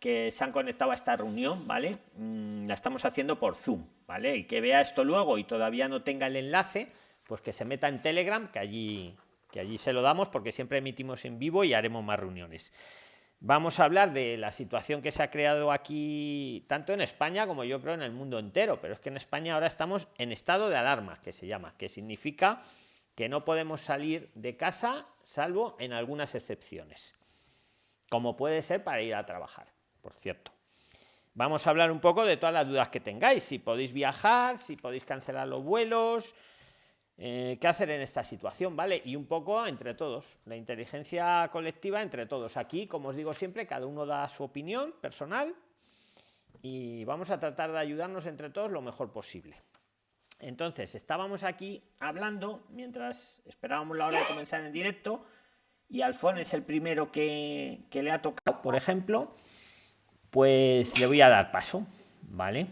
que se han conectado a esta reunión, ¿vale? Mm, la estamos haciendo por Zoom, ¿vale? El que vea esto luego y todavía no tenga el enlace, pues que se meta en Telegram, que allí, que allí se lo damos porque siempre emitimos en vivo y haremos más reuniones. Vamos a hablar de la situación que se ha creado aquí, tanto en España como yo creo en el mundo entero, pero es que en España ahora estamos en estado de alarma, que se llama, que significa que no podemos salir de casa salvo en algunas excepciones, como puede ser para ir a trabajar, por cierto. Vamos a hablar un poco de todas las dudas que tengáis, si podéis viajar, si podéis cancelar los vuelos, eh, qué hacer en esta situación, ¿vale? Y un poco entre todos, la inteligencia colectiva entre todos. Aquí, como os digo siempre, cada uno da su opinión personal y vamos a tratar de ayudarnos entre todos lo mejor posible. Entonces, estábamos aquí hablando mientras esperábamos la hora de comenzar en directo y Alfón es el primero que, que le ha tocado, por ejemplo, pues le voy a dar paso, ¿vale?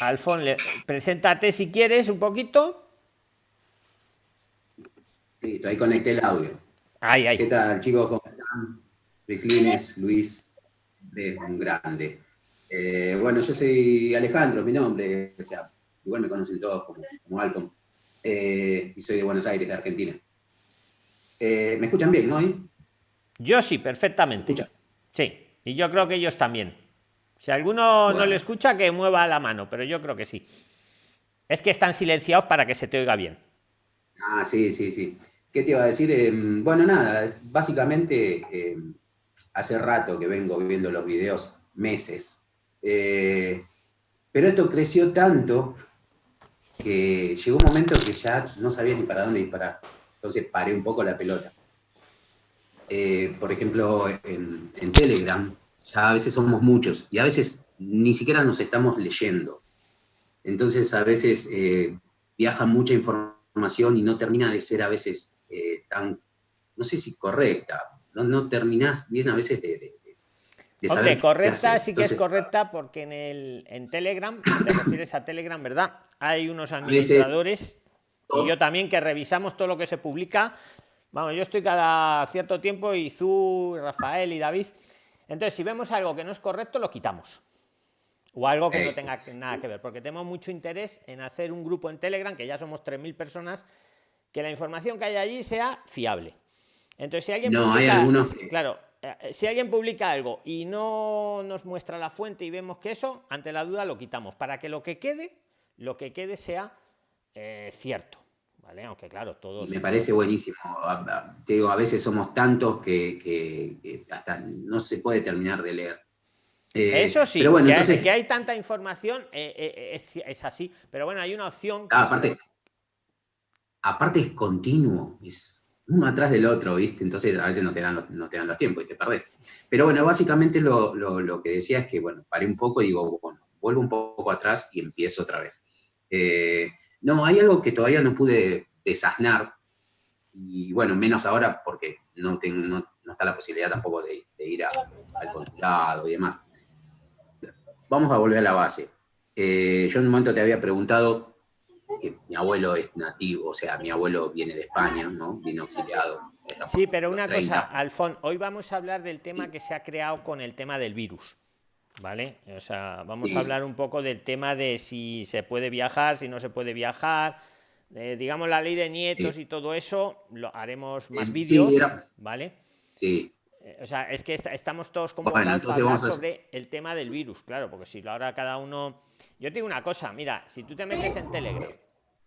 Alfon, preséntate si quieres un poquito. Listo, ahí conecté el audio. Ay, ay. ¿Qué tal, chicos? ¿Cómo están? Luis Lines, Luis, es un grande. Eh, bueno, yo soy Alejandro, mi nombre, o sea, igual me conocen todos como, como Alfon, eh, y soy de Buenos Aires, de Argentina. Eh, ¿Me escuchan bien, no? Yo sí, perfectamente. Sí, y yo creo que ellos también. Si alguno no le escucha, que mueva la mano, pero yo creo que sí. Es que están silenciados para que se te oiga bien. Ah, sí, sí, sí. ¿Qué te iba a decir? Em, bueno, nada, básicamente em, hace rato que vengo viendo los videos, meses. Eh, pero esto creció tanto que llegó un momento que ya no sabía ni para dónde disparar. Entonces paré un poco la pelota. Eh, por ejemplo, en Telegram, ya a veces somos muchos y a veces ni siquiera nos estamos leyendo. Entonces a veces eh, viaja mucha información y no termina de ser a veces eh, tan, no sé si correcta, no, no terminás bien a veces de, de, saber correcta sí que es correcta porque en, el, en Telegram, te refieres a Telegram, ¿verdad? Hay unos administradores y yo también que revisamos todo lo que se publica. Vamos, yo estoy cada cierto tiempo y Zu, Rafael y David entonces, si vemos algo que no es correcto, lo quitamos. O algo que no tenga nada que ver, porque tenemos mucho interés en hacer un grupo en Telegram, que ya somos 3.000 personas, que la información que hay allí sea fiable. Entonces, si alguien publica, claro, eh, si alguien publica algo y no nos muestra la fuente y vemos que eso, ante la duda lo quitamos, para que lo que quede, lo que quede sea eh, cierto. Aunque claro, todos... Me parece buenísimo. Te digo, a veces somos tantos que, hasta no se puede terminar de leer. Eh, Eso sí, pero bueno, que, entonces... que, hay tanta información eh, eh, es, así, pero bueno, hay una opción... Ah, aparte, aparte es continuo, es uno atrás del otro, ¿viste? Entonces a veces no te dan los, no te dan los tiempos y te perdés. Pero bueno, básicamente lo, lo, que decía es que, bueno, paré un poco y digo, bueno, vuelvo un poco atrás y empiezo otra vez. No, hay algo que todavía no pude desasnar, y bueno, menos ahora porque no, tengo, no, está la posibilidad tampoco de, ir al consulado y demás. Vamos a volver a la base. Eh, yo en un momento te había preguntado que mi abuelo es nativo, o sea, mi abuelo viene de España, ¿no? Vino auxiliado. Sí, pero una cosa, Alfon, hoy vamos a hablar del tema que se ha creado con el tema del virus. ¿Vale? O sea, vamos a hablar un poco del tema de si se puede viajar, si no se puede viajar, digamos la ley de nietos y todo eso, lo haremos más vídeos, ¿vale? Sí. Eh, o sea, es que estamos todos convocados para hablar sobre el tema del virus, claro, porque si ahora cada uno... Yo te digo una cosa, mira, si tú te metes en Telegram,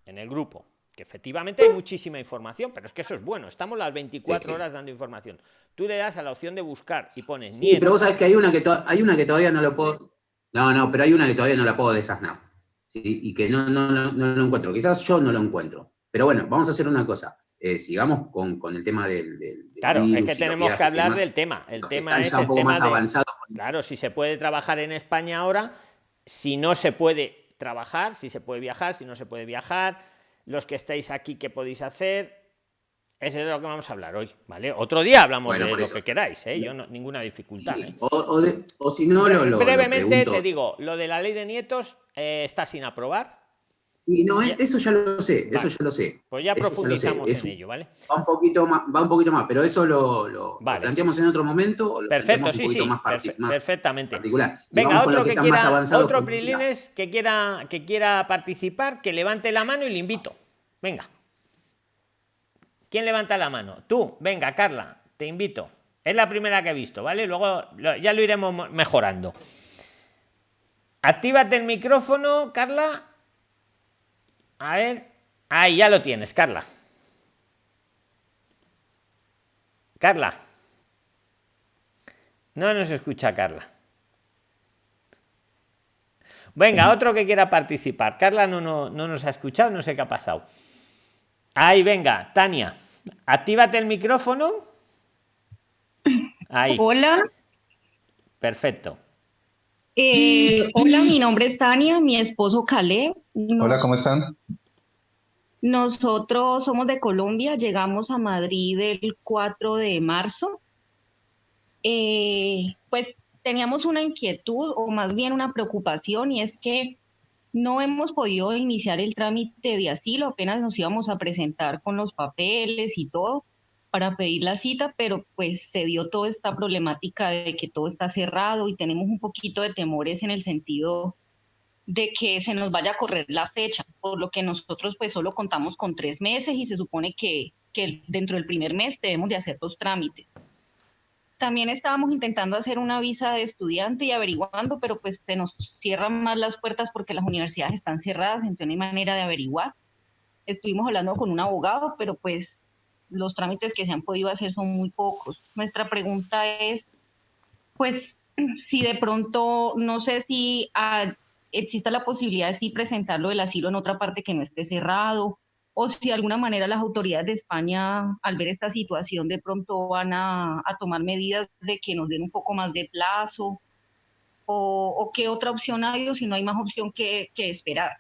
en el grupo, que efectivamente hay muchísima información, pero es que eso es bueno, estamos las 24 horas dando información. Tú le das a la opción de buscar y pones sí, pero vos sabés que hay una que, hay una que todavía no lo puedo... No, no, pero hay una que todavía no la puedo desasnar. Y que no, no, no, lo encuentro. Quizás yo no lo encuentro. Pero bueno, vamos a hacer una cosa. Eh, sigamos con, con, el tema del, claro es que tenemos que hablar del tema el tema es el tema más avanzado. claro si se puede trabajar en España ahora si no se puede trabajar si se puede viajar si no se puede viajar los que estáis aquí, qué podéis hacer. Eso es de lo que vamos a hablar hoy, ¿vale? Otro día hablamos de lo que queráis, ¿eh? Yo no, ninguna dificultad. ¿eh? O, si no, lo, Brevemente te digo, lo de la ley de nietos eh, está sin aprobar. Y no, eso ya lo sé, eso ya lo sé. Pues ya profundizamos en ello, ¿vale? Va un poquito más, va un poquito más, pero eso lo, planteamos en otro momento. Perfecto, sí, sí, perfectamente. Venga, otro que, quiera, otro Prilines que quiera, que quiera participar, que levante la mano y le invito. Venga. ¿Quién levanta la mano? Tú, venga, Carla, te invito. Es la primera que he visto, ¿vale? Luego ya lo iremos mejorando. Actívate el micrófono, Carla. A ver. Ahí ya lo tienes, Carla. Carla. No nos escucha Carla. Venga, otro que quiera participar. Carla no, no, no nos ha escuchado, no sé qué ha pasado. Ahí, venga, Tania. Actívate el micrófono. Ahí. Hola. Perfecto. Eh, hola, mi nombre es Tania, mi esposo Calé. hola, ¿cómo están? Nosotros somos de Colombia, llegamos a Madrid el 4 de marzo. Eh, pues teníamos una inquietud o más bien una preocupación y es que no hemos podido iniciar el trámite de asilo, apenas nos íbamos a presentar con los papeles y todo para pedir la cita, pero pues se dio toda esta problemática de que todo está cerrado y tenemos un poquito de temores en el sentido de que se nos vaya a correr la fecha, por lo que nosotros pues solo contamos con tres meses y se supone que, que dentro del primer mes debemos de hacer los trámites. También estábamos intentando hacer una visa de estudiante y averiguando, pero pues se nos cierran más las puertas porque las universidades están cerradas, entonces no hay manera de averiguar. Estuvimos hablando con un abogado, pero pues los trámites que se han podido hacer son muy pocos. Nuestra pregunta es, pues, si de pronto, no sé si ah, exista la posibilidad de sí presentarlo el asilo en otra parte que no esté cerrado, o si de alguna manera las autoridades de España, al ver esta situación, de pronto van a, tomar medidas de que nos den un poco más de plazo, o, qué otra opción hay, o si no hay más opción que, que esperar.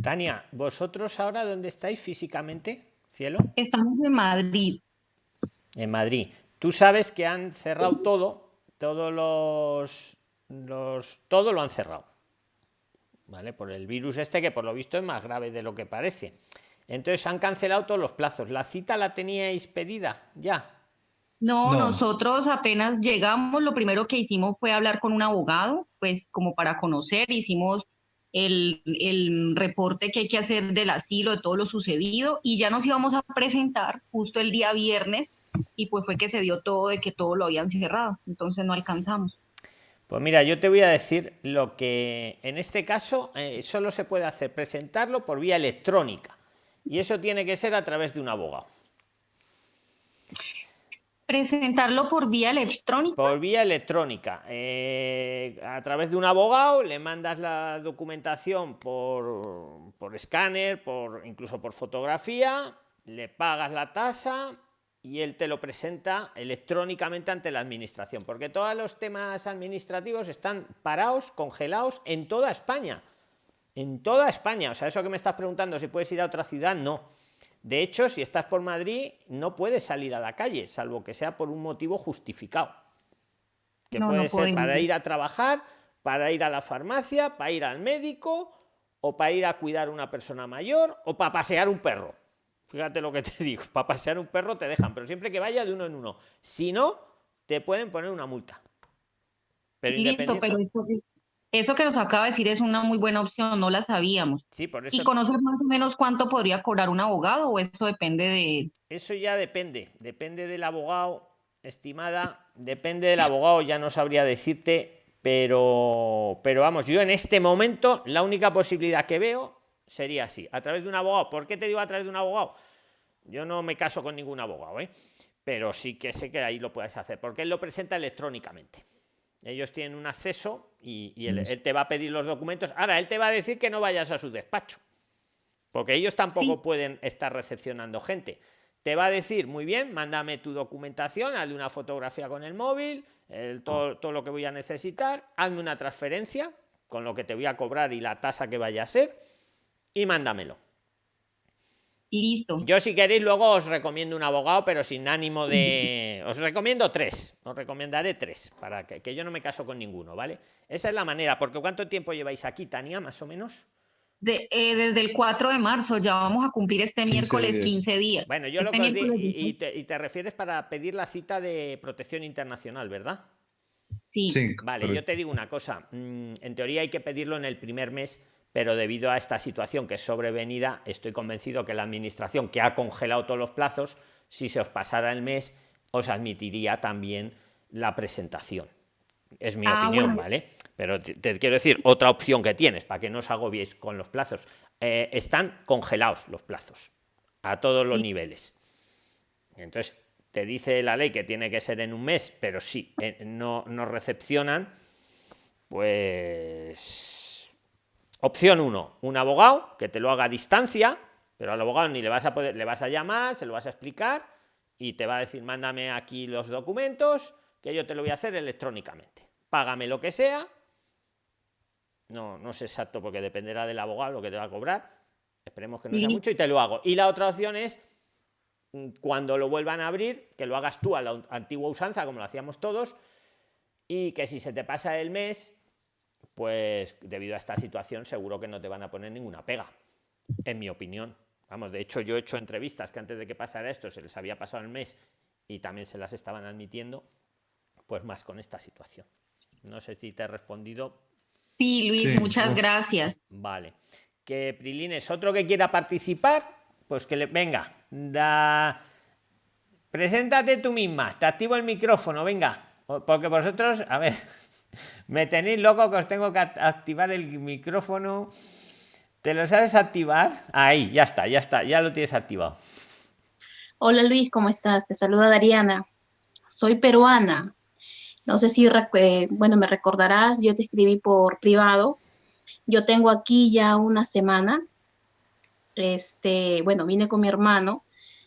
Tania, ¿vosotros ahora dónde estáis físicamente, cielo? Estamos en Madrid. En Madrid. Tú sabes que han cerrado todo, todos los, los todo lo han cerrado. ¿Vale? Por el virus este que por lo visto es más grave de lo que parece. Entonces han cancelado todos los plazos. ¿La cita la teníais pedida ya? No, nosotros apenas llegamos, lo primero que hicimos fue hablar con un abogado, pues como para conocer, hicimos el, el, reporte que hay que hacer del asilo, de todo lo sucedido, y ya nos íbamos a presentar justo el día viernes, y pues fue que se dio todo de que todo lo habían cerrado, entonces no alcanzamos. Pues mira, yo te voy a decir lo que en este caso eh, solo se puede hacer, presentarlo por vía electrónica. Y eso tiene que ser a través de un abogado. Presentarlo por vía electrónica. Por vía electrónica. Eh, a través de un abogado le mandas la documentación por, por escáner, por, incluso por fotografía, le pagas la tasa y él te lo presenta electrónicamente ante la administración, porque todos los temas administrativos están parados, congelados en toda España en toda España. O sea, eso que me estás preguntando si puedes ir a otra ciudad, no. De hecho, si estás por Madrid, no puedes salir a la calle, salvo que sea por un motivo justificado. Que puede ser para ir a trabajar, para ir a la farmacia, para ir al médico, o para ir a cuidar a una persona mayor, o para pasear un perro. Fíjate lo que te digo, para pasear un perro te dejan, pero siempre que vaya de uno en uno. Si no, te pueden poner una multa. Pero Listo, pero eso que nos acaba de decir es una muy buena opción, no la sabíamos. Sí, por eso. ¿Y conocer más o menos cuánto podría cobrar un abogado o eso depende de...? Eso ya depende, depende del abogado, estimada, depende del abogado, ya no sabría decirte, pero, pero vamos, yo en este momento la única posibilidad que veo sería así, a través de un abogado. ¿Por qué te digo a través de un abogado? Yo no me caso con ningún abogado, ¿eh? pero sí que sé que ahí lo puedes hacer, porque él lo presenta electrónicamente. Ellos tienen un acceso y, él, te va a pedir los documentos. Ahora, él te va a decir que no vayas a su despacho, porque ellos tampoco pueden estar recepcionando gente. Te va a decir, muy bien, mándame tu documentación, hazle una fotografía con el móvil, todo, todo lo que voy a necesitar, hazme una transferencia con lo que te voy a cobrar y la tasa que vaya a ser, y mándamelo. Listo. Yo si queréis luego os recomiendo un abogado, pero sin ánimo de... Os recomiendo tres, os recomendaré tres, para que, yo no me caso con ninguno, ¿vale? Esa es la manera, porque ¿cuánto tiempo lleváis aquí, Tania, más o menos? eh, desde el 4 de marzo, ya vamos a cumplir este miércoles 15 días. Bueno, yo este lo que os y, te, refieres para pedir la cita de protección internacional, ¿verdad? Sí. vale, yo te digo una cosa, mm, en teoría hay que pedirlo en el primer mes, pero debido a esta situación que es sobrevenida, estoy convencido que la administración, que ha congelado todos los plazos, si se os pasara el mes, os admitiría también la presentación. Es mi ah, opinión, ¿vale? Pero te, quiero decir, otra opción que tienes, para que no os agobiéis con los plazos, eh, están congelados los plazos, a todos los niveles. Entonces, te dice la ley que tiene que ser en un mes, pero sí, eh, no, no recepcionan, pues... Opción 1, un abogado que te lo haga a distancia, pero al abogado ni le vas a poder, le vas a llamar, se lo vas a explicar y te va a decir, mándame aquí los documentos, que yo te lo voy a hacer electrónicamente. Págame lo que sea. No, no sé exacto porque dependerá del abogado lo que te va a cobrar. Esperemos que no sea mucho y te lo hago. Y la otra opción es mm, cuando lo vuelvan a abrir, que lo hagas tú a la antigua usanza, como lo hacíamos todos, y que si se te pasa el mes, pues debido a esta situación seguro que no te van a poner ninguna pega, en mi opinión. Vamos, de hecho yo he hecho entrevistas que antes de que pasara esto se les había pasado el mes y también se las estaban admitiendo pues más con esta situación. No sé si te he respondido. Sí, Luis, muchas gracias. Vale. Que Prilines, otro que quiera participar, pues que le venga, da preséntate tú misma, te activo el micrófono, venga, porque vosotros, a ver, me tenéis loco que os tengo que activar el micrófono. ¿Te lo sabes activar? Ahí, ya está, ya está, ya lo tienes activado. Hola Luis, ¿cómo estás? Te saluda Dariana. Soy peruana. No sé si, bueno, me recordarás, yo te escribí por privado. Yo tengo aquí ya una semana. Este, bueno, vine con mi hermano,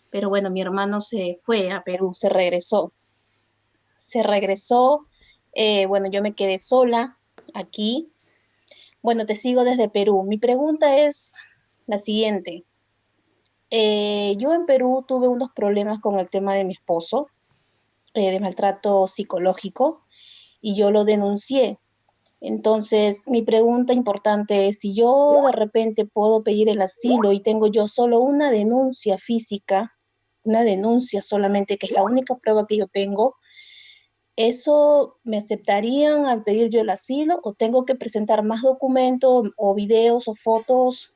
pero bueno, mi hermano se fue a Perú, se regresó. Se regresó, eh, bueno, yo me quedé sola aquí. Bueno, te sigo desde Perú. Mi pregunta es la siguiente. Eh, yo en Perú tuve unos problemas con el tema de mi esposo. Eh, de maltrato psicológico y yo lo denuncié. Entonces, mi pregunta importante es, si yo de repente puedo pedir el asilo y tengo yo solo una denuncia física, una denuncia solamente, que es la única prueba que yo tengo, ¿eso me aceptarían al pedir yo el asilo o tengo que presentar más documentos o videos o fotos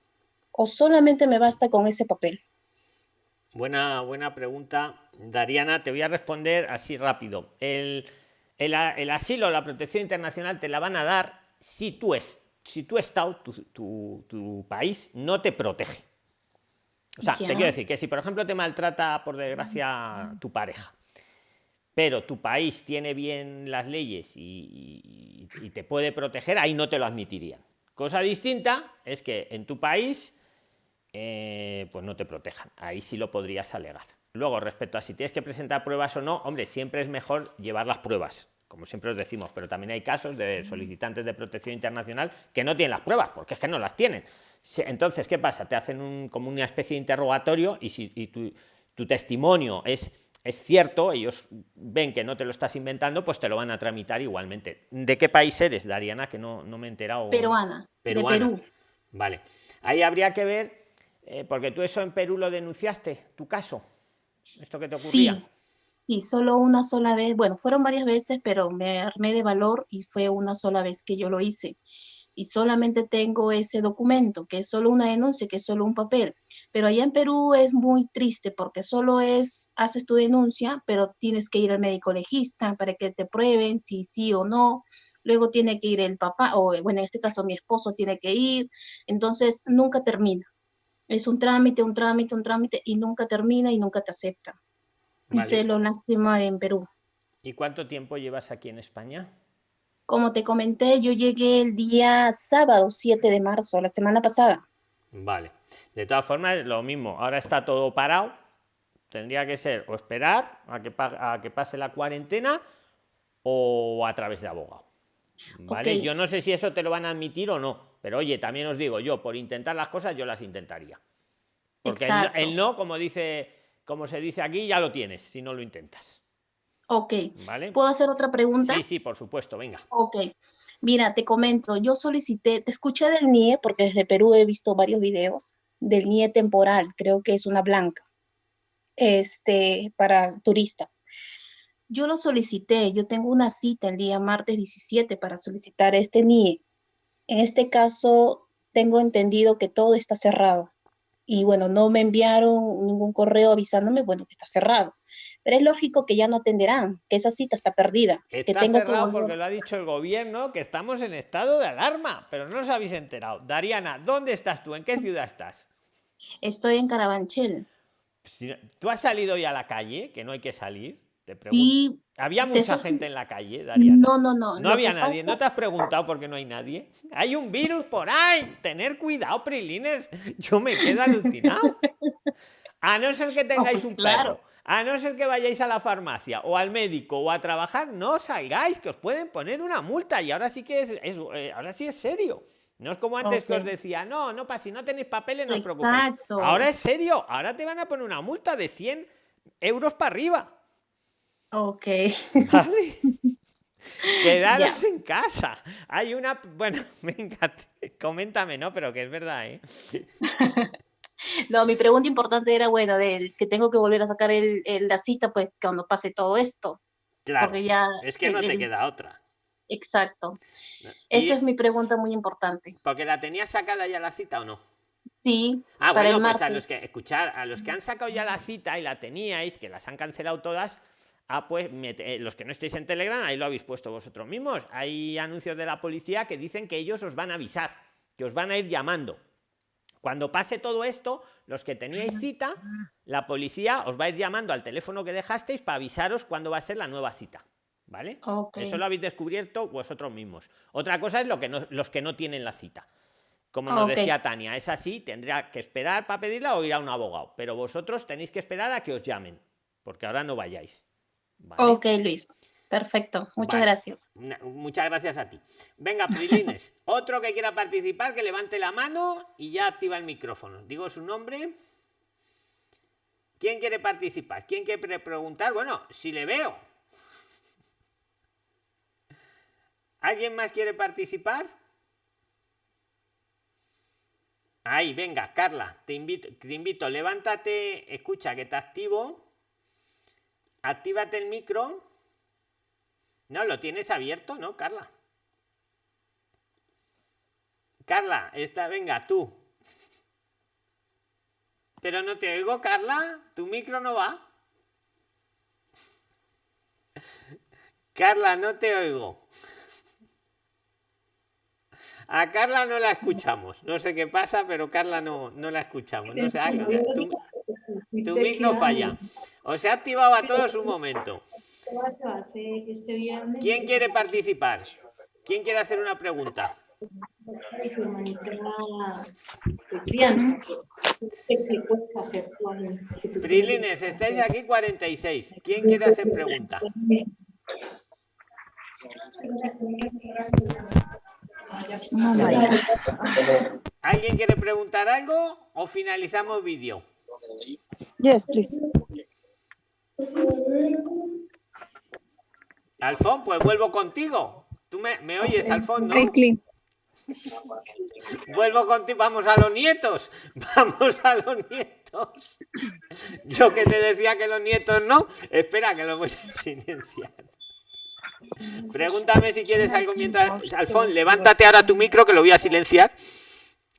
o solamente me basta con ese papel? Buena, buena pregunta, Dariana. Te voy a responder así rápido. El, el, el asilo, la protección internacional te la van a dar si tu, es, si tu estado, tu, tu, país, no te protege. O sea, te quiero decir que si, por ejemplo, te maltrata, por desgracia, tu pareja, pero tu país tiene bien las leyes y, te puede proteger, ahí no te lo admitirían. Cosa distinta es que en tu país eh, pues no te protejan. Ahí sí lo podrías alegar. Luego, respecto a si tienes que presentar pruebas o no, hombre, siempre es mejor llevar las pruebas, como siempre os decimos, pero también hay casos de solicitantes de protección internacional que no tienen las pruebas, porque es que no las tienen. Entonces, ¿qué pasa? Te hacen como una especie de interrogatorio y si tu testimonio es, es cierto, ellos ven que no te lo estás inventando, pues te lo van a tramitar igualmente. ¿De qué país eres, Dariana? Que no, no me he enterado. Peruana. Peruana. De Perú. Vale. Ahí habría que ver eh, porque tú eso en Perú lo denunciaste, tu caso, esto que te ocurría. Sí, y solo una sola vez, bueno, fueron varias veces, pero me armé de valor y fue una sola vez que yo lo hice. Y solamente tengo ese documento, que es solo una denuncia, que es solo un papel. Pero allá en Perú es muy triste porque solo es, haces tu denuncia, pero tienes que ir al médico legista para que te prueben si sí o no. Luego tiene que ir el papá, o bueno, en este caso mi esposo tiene que ir. Entonces nunca termina es un trámite, un trámite, un trámite y nunca termina y nunca te acepta. Vale. lo lástima en Perú. ¿Y cuánto tiempo llevas aquí en España? Como te comenté, yo llegué el día sábado 7 de marzo, la semana pasada. Vale. De todas formas, lo mismo. Ahora está todo parado. Tendría que ser o esperar a que, a que pase la cuarentena o a través de abogado. ¿Vale? Yo no sé si eso te lo van a admitir o no. Pero oye, también os digo, yo por intentar las cosas, yo las intentaría. Porque el, no, como dice, como se dice aquí, ya lo tienes si no lo intentas. Ok. ¿Puedo hacer otra pregunta? Sí, sí, por supuesto, venga. Ok. Mira, te comento, yo solicité, te escuché del NIE, porque desde Perú he visto varios videos del NIE temporal, creo que es una blanca, este, para turistas. Yo lo solicité, yo tengo una cita el día martes 17 para solicitar este NIE. En este caso, tengo entendido que todo está cerrado. Y bueno, no me enviaron ningún correo avisándome, bueno, que está cerrado. Pero es lógico que ya no atenderán, que esa cita está perdida. Está que tengo cerrado que porque lo ha dicho el gobierno que estamos en estado de alarma, pero no os habéis enterado. Dariana, ¿dónde estás tú? ¿En qué ciudad estás? Estoy en Carabanchel. ¿Tú has salido hoy a la calle? Que no hay que salir. Te pregunto. Sí, ¿Había mucha gente en la calle, Dariana? no, no, no. No había nadie. pasa- ¿No te has preguntado por qué no hay nadie? Hay un virus por ahí. Tener cuidado, Prilines. Yo me quedo alucinado. A no ser que tengáis pues un claro. perro. A no ser que vayáis a la farmacia o al médico o a trabajar, no salgáis, que os pueden poner una multa. Y ahora sí que es, es- eh, ahora sí es serio. No es como antes que os decía, no, no pasa, si no tenéis papeles, no os preocupéis. Exacto. Ahora es serio. Ahora te van a poner una multa de 100 euros para arriba. Ok. ¿Vale? Quedaros en casa. Hay una. Bueno, venga, coméntame, ¿no? Pero que es verdad, ¿eh? No, mi pregunta importante era, bueno, del que tengo que volver a sacar el, el- la cita, pues cuando pase todo esto. Claro. Porque ya. Es que el- no te queda otra. Exacto. ¿no? Esa es mi pregunta muy importante. Porque la tenías sacada ya la cita o no. Sí, Ah, para bueno, el pues a los que escuchar, a los que han sacado ya la cita y la teníais, que las han cancelado todas. Ah, pues mete- eh, los que no estéis en Telegram, ahí lo habéis puesto vosotros mismos. Hay anuncios de la policía que dicen que ellos os van a avisar, que os van a ir llamando. Cuando pase todo esto, los que teníais cita, la policía os va a ir llamando al teléfono que dejasteis para avisaros cuándo va a ser la nueva cita. ¿Vale? Eso lo habéis descubierto vosotros mismos. Otra cosa es lo que no- los que no tienen la cita. Como nos decía Tania, es así, tendrá que esperar para pedirla o ir a un abogado. Pero vosotros tenéis que esperar a que os llamen, porque ahora no vayáis. ¿vale? Ok, Luis. Perfecto. Muchas Vale. gracias. Muchas gracias a ti. Venga, Prilines. Otro que quiera participar, que levante la mano y ya activa el micrófono. Digo su nombre. ¿Quién quiere participar? ¿Quién quiere pre- preguntar? Bueno, si le veo. ¿Alguien más quiere participar? Ahí, venga, Carla, te invito, te invito, levántate, escucha que te activo. Actívate el micro. No, lo tienes abierto, ¿no, Carla? Carla, esta, venga, tú. Pero no te oigo, Carla. Tu micro no va. Carla, no te oigo. A Carla no la escuchamos. No sé qué pasa, pero Carla no, no la escuchamos. No sé, tu, tu micro falla. Os he activado a todos un momento. ¿Quién quiere participar? ¿Quién quiere hacer una pregunta? Prilines, estáis aquí 46. ¿Quién quiere hacer pregunta? ¿Alguien quiere preguntar algo o finalizamos vídeo? Yes, please. Alfón, pues vuelvo contigo. ¿Tú me, me oyes, Alfón? ¿no? Vuelvo contigo. Vamos a los nietos. Vamos a los nietos. Yo que te decía que los nietos no. Espera, que lo voy a silenciar. Pregúntame si quieres algo mientras. Alfón, levántate ahora tu micro que lo voy a silenciar.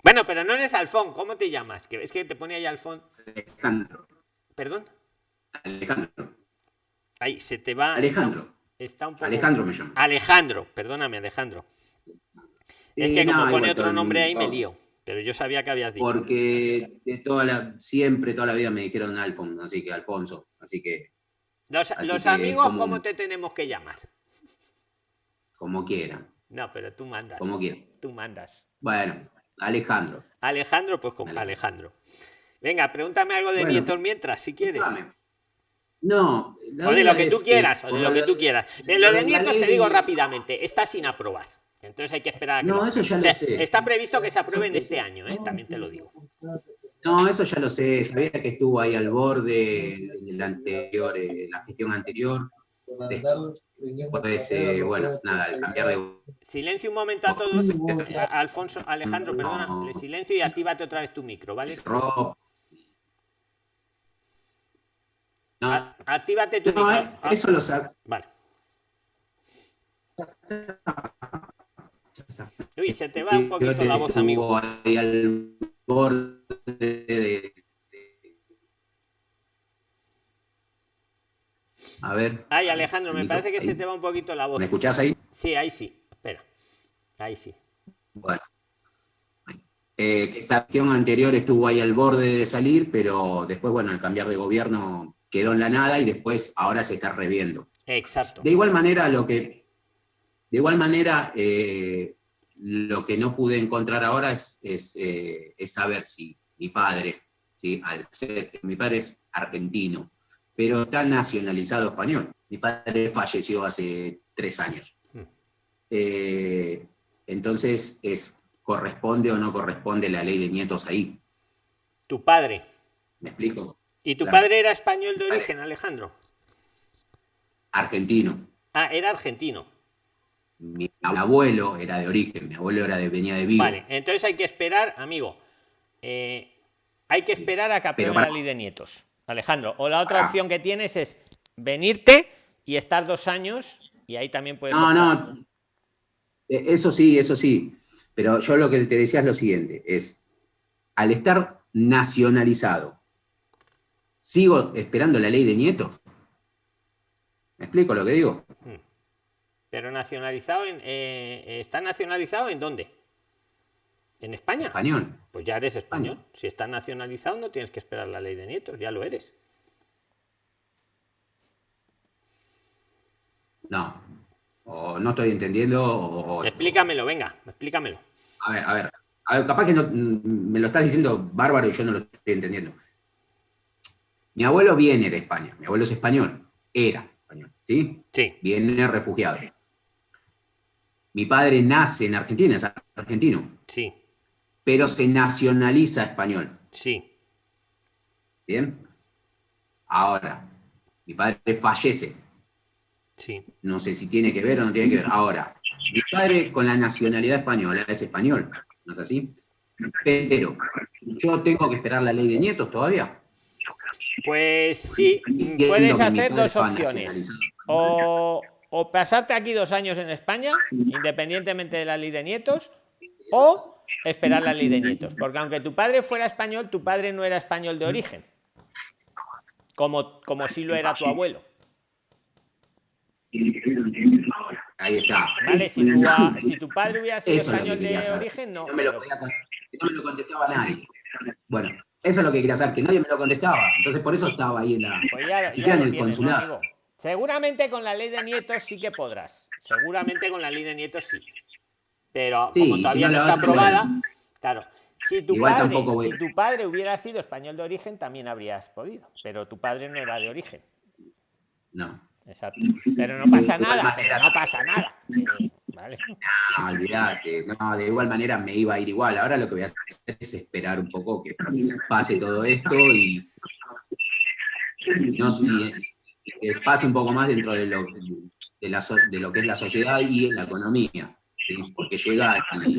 Bueno, pero no eres Alfón. ¿Cómo te llamas? Que es que te pone ahí Alfón. Alejandro. Perdón. Alejandro. Ahí se te va. Alejandro. Está un poco- Alejandro me llamo. Alejandro, perdóname, Alejandro. Es Eh, que como no, pone otro nombre ahí me lío. Pero yo sabía que habías dicho. Porque de toda la, siempre, toda la vida me dijeron Alfon, así que Alfonso. Así que, Los, así los que amigos, como- ¿cómo te tenemos que llamar? como quieran, No, pero tú mandas. como quieran. Tú mandas. Bueno, Alejandro. Alejandro, pues como Alejandro. Alejandro. Venga, pregúntame algo de Bueno. nietos mientras, si quieres. Dígame. No, la O de lo que tú eh, quieras, o de lo la- que tú quieras. De lo de la nietos te digo rápidamente, está sin aprobar. Entonces hay que esperar a que No, eso ya lo sé. Está previsto que se aprueben este año, ¿eh? también te lo digo. No, eso ya lo sé, sabía que estuvo ahí al borde en el anterior, en la gestión anterior, Después, eh, bueno, nada, al cambiar de... Silencio un momento a todos. Eh, Alfonso, Alejandro, perdona, le silencio y actívate otra vez tu micro, ¿vale? No. Actívate tu no, eh, eso lo sabe. Vale. Uy, se te va un poquito la voz, amigo. Ahí al borde de... A ver. Ay, Alejandro, me parece que se te va un poquito la voz. ¿Me escuchás ahí? Sí, ahí sí. Espera. Ahí sí. Bueno. Eh, esta acción anterior estuvo ahí al borde de salir, pero después, bueno, al cambiar de gobierno quedó en la nada y después ahora se está reviendo. Exacto. De igual manera, lo que, de igual manera, eh, lo que no pude encontrar ahora es, es, eh, es saber si mi padre, ¿sí? al ser, mi padre es argentino, pero está nacionalizado español. Mi padre falleció hace tres años. Hmm. Eh, entonces, es, ¿corresponde o no corresponde la ley de nietos ahí? Tu padre. ¿Me explico? ¿Y tu Claro. padre era español de origen, Alejandro? Argentino. Ah, era argentino. Mi abuelo era de origen, mi abuelo era de, venía de Vigo. Vale, entonces hay que esperar, amigo. eh, hay que esperar a que para- la ley de nietos. Alejandro, o la otra Ah. opción que tienes es venirte y estar dos años y ahí también puedes. No, optar. no. Eh, Eso sí, eso sí. Pero yo lo que te decía es lo siguiente, es, al estar nacionalizado, ¿sigo esperando la ley de nietos? ¿Me explico lo que digo? Pero nacionalizado en. eh, ¿Está nacionalizado en dónde? ¿En España? Español. Pues ya eres español. Si estás nacionalizado, no tienes que esperar la ley de nietos, ya lo eres. No. O no estoy entendiendo, o, Explícamelo, venga, explícamelo. A ver, a ver. A ver, capaz que no, mm, me lo estás diciendo bárbaro y yo no lo estoy entendiendo. Mi abuelo viene de España, mi abuelo es español, era español, ¿sí? Sí, Viene refugiado. Mi padre nace en Argentina, es argentino, sí, pero se nacionaliza español, sí. ¿bien? Ahora, mi padre fallece, Sí, no sé si tiene que ver o no tiene que ver. Ahora, mi padre con la nacionalidad española es español, ¿no es así? Pero yo tengo que esperar la ley de nietos todavía. Pues sí, puedes hacer dos opciones. O, o pasarte aquí dos años en España, independientemente de la ley de nietos, o esperar la ley de nietos. Porque aunque tu padre fuera español, tu padre no era español de origen. Como, como si lo era tu abuelo. Ahí está. ¿Vale? Si tu, si tu padre hubiera sido Eso que español de saber. origen, no. No me lo, no me lo contestaba nadie. Bueno, eso es lo que quería saber, que nadie me lo contestaba. Entonces por eso estaba ahí en la... Pues ya, siquiera en el tienes, ¿no, consulado. Seguramente con la ley de nietos sí que podrás. Seguramente con la ley de nietos sí. Pero Sí, como si todavía no está aprobada, claro. Si tu, Igual padre, si tu padre hubiera sido español de origen, también habrías podido. Pero tu padre no era de origen. No, Exacto. Pero no pasa nada. manera- No pasa nada. Sí, vale. no, olvidate. No, de igual manera me iba a ir igual. Ahora lo que voy a hacer es esperar un poco que pase todo esto y... No, y- y que pase un poco más dentro de lo, de, la so- de lo que es la sociedad y en la economía. ¿sí? Porque llega y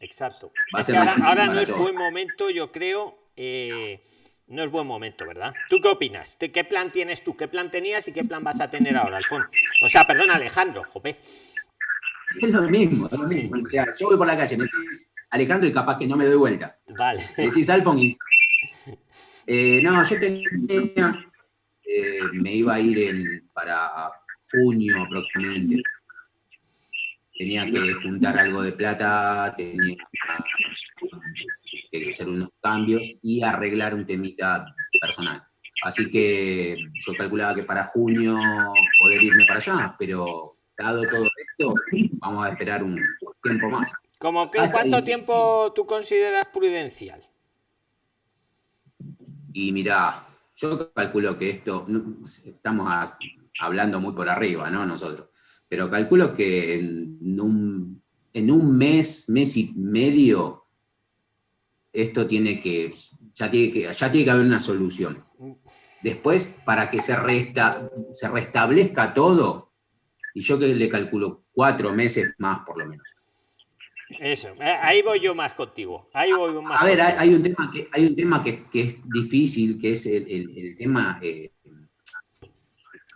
Exacto. Va a Es ser que ahora, no es buen momento, yo creo. eh, no es buen momento, ¿verdad? ¿Tú qué opinas? ¿Qué plan tienes tú? ¿Qué plan tenías y qué plan vas a tener ahora, Alfonso? O sea, perdón, Alejandro, jope. Es lo mismo, es lo mismo. O sea, yo voy por la calle, me decís Alejandro y capaz que no me doy vuelta. Vale. Me decís Alfon y... Eh, no, yo tenía... eh, me iba a ir en- para junio aproximadamente. Tenía que juntar algo de plata, tenía que hacer unos cambios y arreglar un temita personal. Así que yo calculaba que para junio poder irme para allá, pero dado todo esto, vamos a esperar un tiempo más. Como que, ¿Cuánto tiempo tú consideras prudencial? Y mira, yo calculo que esto, estamos hablando muy por arriba, ¿no? Nosotros, pero calculo que en un, en un mes, mes y medio, esto tiene que, ya tiene que, ya tiene que haber una solución. después para que se, resta, se restablezca todo, y yo que le calculo cuatro meses más por lo menos. Eso, eh, ahí voy yo más contigo. Ahí voy más a ver, hay, un tema, que, hay un tema que, es difícil, que es el, tema... Eh,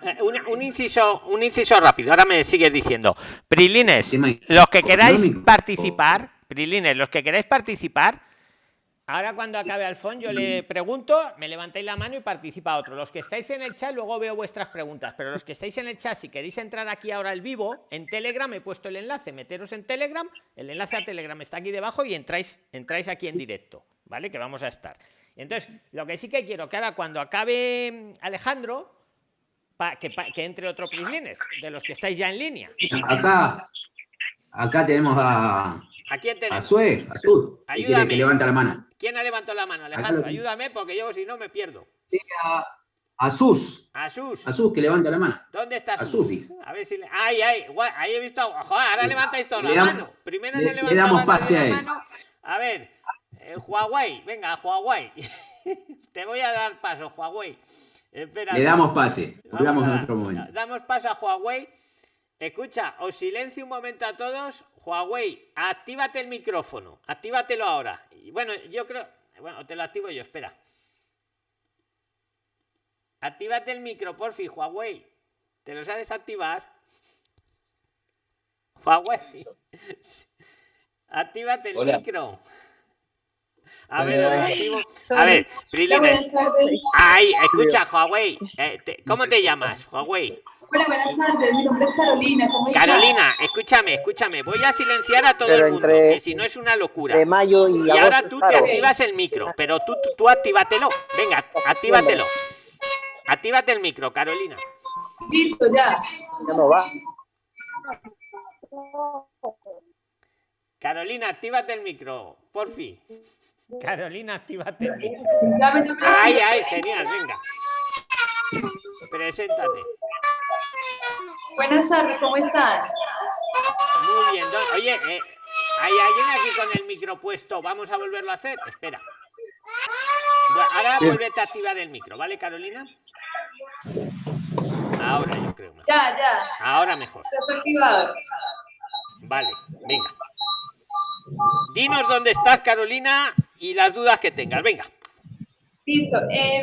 eh, un, inciso, un inciso rápido, ahora me sigues diciendo. Prilines, los que queráis participar, Prilines, los que queráis participar, Ahora cuando acabe Alfón yo le pregunto, me levantáis la mano y participa otro. Los que estáis en el chat luego veo vuestras preguntas, pero los que estáis en el chat, si queréis entrar aquí ahora al vivo, en Telegram he puesto el enlace, meteros en Telegram, el enlace a Telegram está aquí debajo y entráis, entráis aquí en directo, ¿vale? Que vamos a estar. Entonces, lo que sí que quiero que ahora cuando acabe Alejandro, que, que, entre otro Prislines, de los que estáis ya en línea. Acá, acá tenemos a, ¿A quién tenemos? A Sue, a Sur. Ayúdame. Que levanta la mano. ¿Quién ha levantado la mano, Alejandro? Ayúdame porque yo si no me pierdo. a, a Sus. A Sus. A Sus, que levanta la mano. ¿Dónde está Sus? A ver si... Le... Ay, ay, ahí he visto... Joder, ahora levantáis toda la mano. Primero le, le damos pase a él. A ver, eh, Huawei, venga, Huawei. Te voy a dar paso, Huawei. Espera, le damos pase. Hablamos en otro momento. Damos paso a Huawei. Escucha, os silencio un momento a todos. Huawei, actívate el micrófono. Actívatelo ahora. Y bueno, yo creo. Bueno, te lo activo yo, espera. Actívate el micro, porfi, Huawei. ¿Te lo sabes activar? Huawei. Actívate el micro. A ver, A ver, Prilines. Ay, escucha, Huawei. Eh, ¿Cómo te llamas, Huawei? Hola, buenas tardes. Mi nombre es Carolina. ¿Cómo Carolina, escúchame, escúchame. Voy a silenciar a todo el mundo, que si no es una locura. De mayo y, y ahora tú te activas el micro, pero tú, tú, tú actívatelo. Venga, actívatelo. Actívate el micro, Carolina. Listo, ya. Ya no va. Carolina, actívate el micro, por fin. Carolina, actívate. Ay, ay, genial, venga. Preséntate. Buenas tardes, ¿cómo están? Muy bien. Oye, eh, ¿hay alguien aquí con el micro puesto? ¿Vamos a volverlo a hacer? Espera. ahora vuelvete a activar el micro, ¿vale, Carolina? Ahora yo creo. Ya, ya. Ahora mejor. Está activado. Vale, venga. Dinos dónde estás, Carolina, y las dudas que tengas. Venga. Listo. Eh,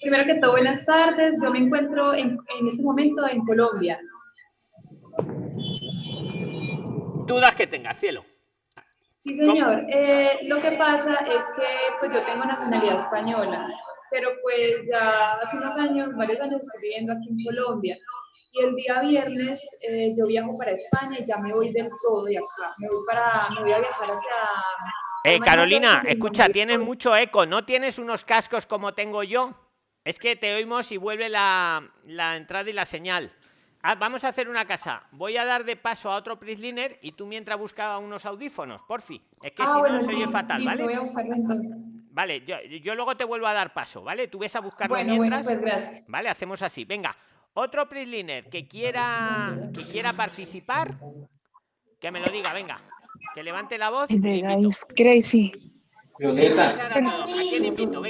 Primero que todo, buenas tardes. Yo me encuentro en, en este momento en Colombia. Dudas que tengas, cielo. Sí, señor. Eh, lo que pasa es que pues yo tengo nacionalidad española, pero pues ya hace unos años, varios años estoy viviendo aquí en Colombia. Y el día viernes eh, yo viajo para España y ya me voy del todo de acá. Me voy, para, me voy a viajar hacia... Eh, Carolina, escucha, tienes mucho eco. ¿No tienes unos cascos como tengo yo? Es que te oímos y vuelve la, entrada y la señal. Ah, vamos a hacer una casa. Voy a dar de paso a otro Prisliner y tú mientras buscaba unos audífonos, porfi. Es que ah, si no se oye fatal, ¿vale? Vale, yo, luego te vuelvo a dar paso, ¿vale? Tú ves a buscarlo mientras. Pues vale, hacemos así. Venga, otro Prisliner que quiera que quiera participar, que me lo diga, venga. Que levante la voz. Crazy. Violeta.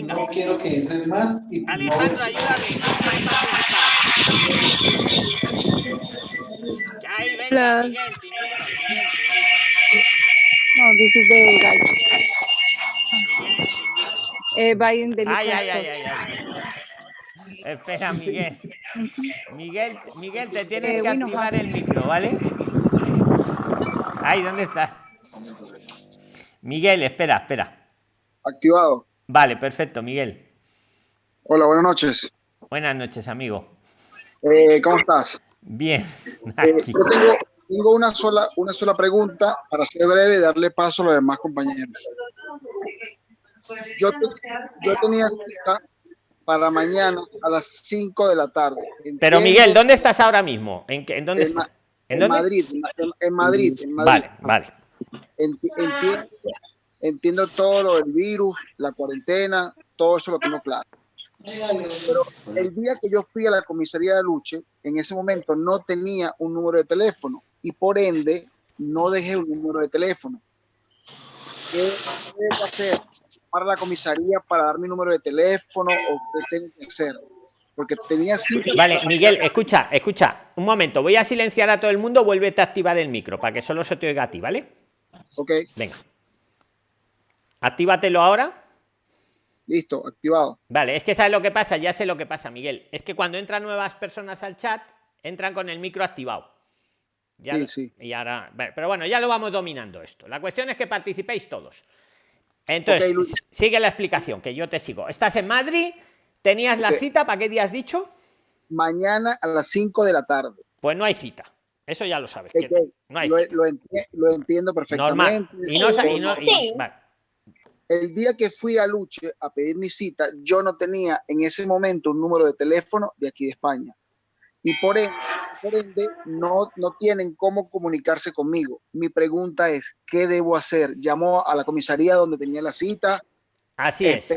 No quiero que entres más. Y Alejandro, ayúdame. Ahí, venga, Miguel, No, this is the guy. Eh, Biden del ay, ay, ay, ay, ay. Espera, Miguel. Miguel, Miguel, te tienes eh, que activar el micro, ¿vale? Ahí, ¿dónde está? Miguel, espera, espera. Activado. Vale, perfecto, Miguel. Hola, buenas noches. Buenas noches, amigo. Eh, ¿Cómo estás? Bien. Eh, tengo, una, sola, una sola pregunta para ser breve y darle paso a los demás compañeros. Yo, yo tenía cita para mañana a las 5 de la tarde. Pero Miguel, ¿dónde estás ahora mismo? ¿En, qué, en dónde en, ¿En, Madrid, en, Madrid, en, Madrid, Vale, vale. Entiendo, entiendo todo lo del virus, la cuarentena, todo eso lo tengo claro. Pero el día que yo fui a la comisaría de Luche, en ese momento no tenía un número de teléfono y por ende no dejé un número de teléfono. ¿Qué debo hacer llamar a la comisaría para dar mi número de teléfono o qué tengo que hacer? Porque tenía cita Vale, Miguel, escucha, escucha. Un momento, voy a silenciar a todo el mundo, vuélvete a activar el micro para que solo se te oiga a ti, ¿vale? Ok, Venga. Actívatelo ahora. listo, activado. Vale, es que sabes lo que pasa, ya sé lo que pasa, Miguel. Es que cuando entran nuevas personas al chat, entran con el micro activado. Ya, Sí, sí. Y ahora, pero bueno, ya lo vamos dominando esto. La cuestión es que participéis todos. Entonces, sigue la explicación, que yo te sigo. Estás en Madrid, tenías la cita, ¿para qué día has dicho? Mañana a las 5 de la tarde. Pues no hay cita. Eso ya lo sabes. No hay lo, cita. lo enti- lo entiendo Normal. perfectamente. Y no, y no- y- vale. El día que fui a Luche a pedir mi cita, yo no tenía en ese momento un número de teléfono de aquí de España. Y por ende, por ende, no, no tienen cómo comunicarse conmigo. Mi pregunta es, ¿qué debo hacer? Llamo a la comisaría donde tenía la cita. Así es.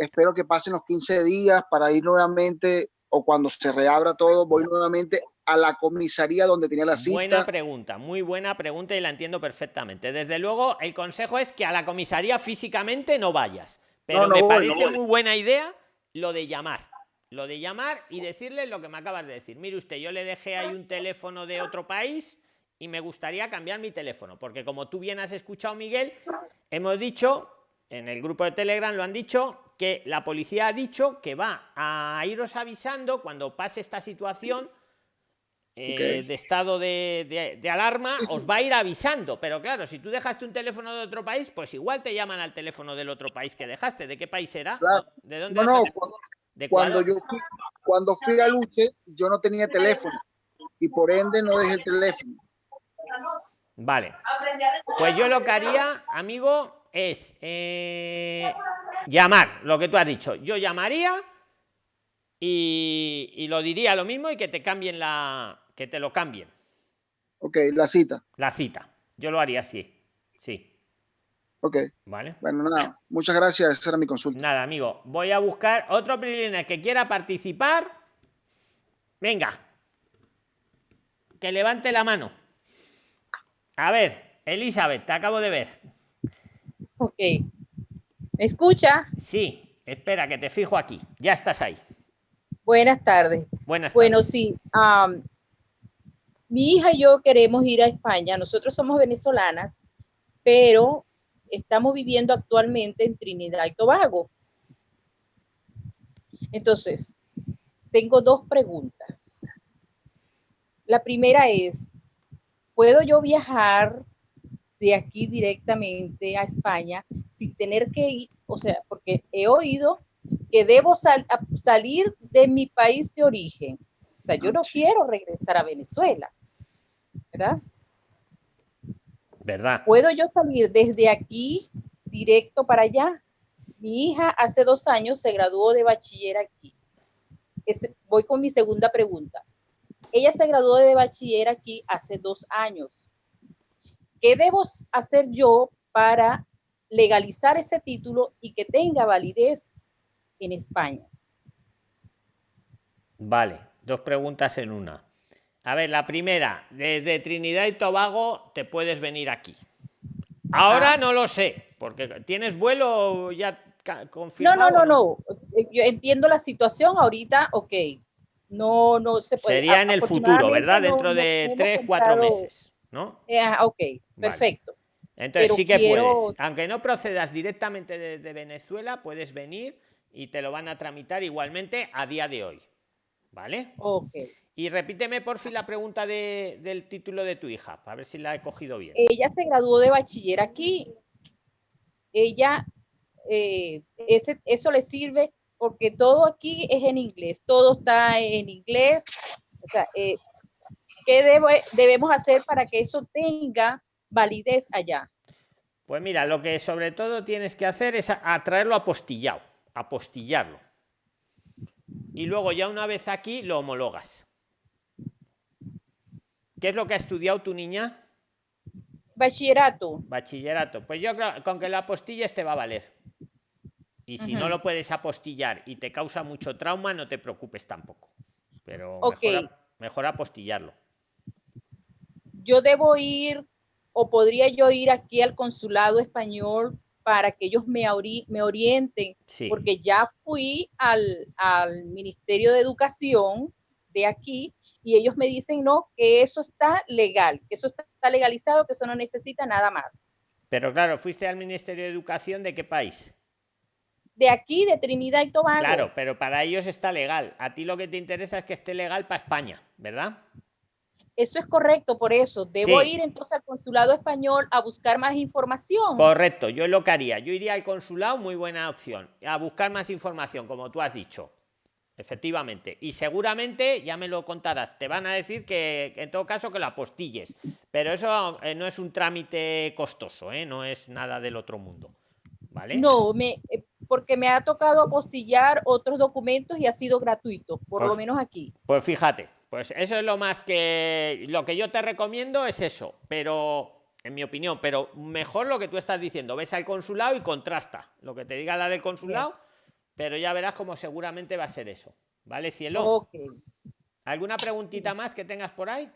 Espero, que pasen los 15 días para ir nuevamente, o cuando se reabra todo, voy nuevamente a la comisaría donde tenía la cita. Buena pregunta, muy buena pregunta y la entiendo perfectamente. Desde luego, el consejo es que a la comisaría físicamente no vayas. Pero No, no me voy, parece no muy buena idea lo de llamar. Lo de llamar y decirle lo que me acabas de decir. Mire usted, yo le dejé ahí un teléfono de otro país y me gustaría cambiar mi teléfono. Porque como tú bien has escuchado, Miguel, hemos dicho, en el grupo de Telegram lo han dicho, que la policía ha dicho que va a iros avisando cuando pase esta situación eh, de estado de, de- de alarma, os va a ir avisando. Pero claro, si tú dejaste un teléfono de otro país, pues igual te llaman al teléfono del otro país que dejaste. ¿De qué país era? Claro. ¿De dónde No, no, cuando Ecuador? yo fui, cuando fui a Luche, yo no tenía teléfono y por ende no dejé el teléfono. Vale. Pues yo lo que haría, amigo, es eh, llamar, lo que tú has dicho. Yo llamaría y, y lo diría lo mismo y que te cambien la. que te lo cambien, Ok, la cita. la cita. Yo lo haría así. Sí. Ok, Vale. bueno, nada. Muchas gracias. Esa era mi consulta. Nada, amigo. Voy a buscar otro privilegio que quiera participar. Venga. Que levante la mano. A ver, Elizabeth, te acabo de ver. Ok. ¿Me escucha? Sí, espera, que te fijo aquí. Ya estás ahí. Buenas tardes. Buenas Bueno, tardes. sí. am, mi hija y yo queremos ir a España. Nosotros somos venezolanas, pero estamos viviendo actualmente en Trinidad y Tobago. Entonces, tengo dos preguntas. La primera es, ¿puedo yo viajar de aquí directamente a España sin tener que ir? O sea, porque he oído que debo sal- salir de mi país de origen. O sea, yo no quiero regresar a Venezuela, ¿verdad? ¿Verdad? ¿Puedo yo salir desde aquí directo para allá? Mi hija hace dos años se graduó de bachiller aquí. Es- voy con mi segunda pregunta. Ella se graduó de bachiller aquí hace dos años. ¿Qué debo hacer yo para legalizar ese título y que tenga validez en España? Vale, dos preguntas en una. A ver, la primera, desde Trinidad y Tobago te puedes venir aquí. Ahora no lo sé, porque tienes vuelo ya No, confirmado. no, no, o no. Eh, Yo entiendo la situación ahorita, ok. No, no se puede. Sería en el futuro, ¿verdad? No- Dentro no- de no tres, cuatro meses, ¿no? Eh, ah, ok, perfecto. Entonces Pero sí que quiero- puedes. Aunque no procedas directamente desde Venezuela, puedes venir y te lo van a tramitar igualmente a día de hoy. ¿Vale? Ok. Y repíteme por fin la pregunta de- del título de tu hija, para ver si la he cogido bien. Ella se graduó de bachiller aquí. Ella, eh, ese, eso le sirve porque todo aquí es en inglés, todo está en inglés. O sea, eh, ¿qué debe- debemos hacer para que eso tenga validez allá? Pues mira, lo que sobre todo tienes que hacer es atraerlo apostillado, apostillarlo. Y luego ya una vez aquí lo homologas. ¿Qué es lo que ha estudiado tu niña? Bachillerato. Bachillerato. Pues yo creo que con que lo apostilles te va a valer. Y si no lo puedes apostillar y te causa mucho trauma, no te preocupes tampoco. Pero mejor apostillarlo. Yo debo ir o podría yo ir aquí al consulado español para que ellos me, me orienten, porque ya fui al, al Ministerio de Educación de aquí y ellos me dicen, no, que eso está legal, que eso está legalizado, que eso no necesita nada más. Pero claro, fuiste al Ministerio de Educación de qué país? De aquí, de Trinidad y Tobago. Claro, pero para ellos está legal. A ti lo que te interesa es que esté legal para España, ¿verdad? Eso es correcto, por eso. Debo ir entonces al consulado español a buscar más información. Correcto, yo lo que haría. Yo iría al consulado, muy buena opción, a buscar más información, como tú has dicho. Efectivamente. Y seguramente, ya me lo contarás, te van a decir que en todo caso que lo apostilles. Pero eso eh, no es un trámite costoso, ¿eh? no es nada del otro mundo. ¿Vale? No, me, eh, porque me ha tocado apostillar otros documentos y ha sido gratuito, por lo pues menos aquí. Pues fíjate, pues eso es lo más que lo que yo te recomiendo es eso, pero en mi opinión, pero mejor lo que tú estás diciendo, ves al consulado y contrasta lo que te diga la del consulado pero ya verás como seguramente va a ser eso. ¿Vale, cielo? ¿Alguna preguntita más que tengas por ahí?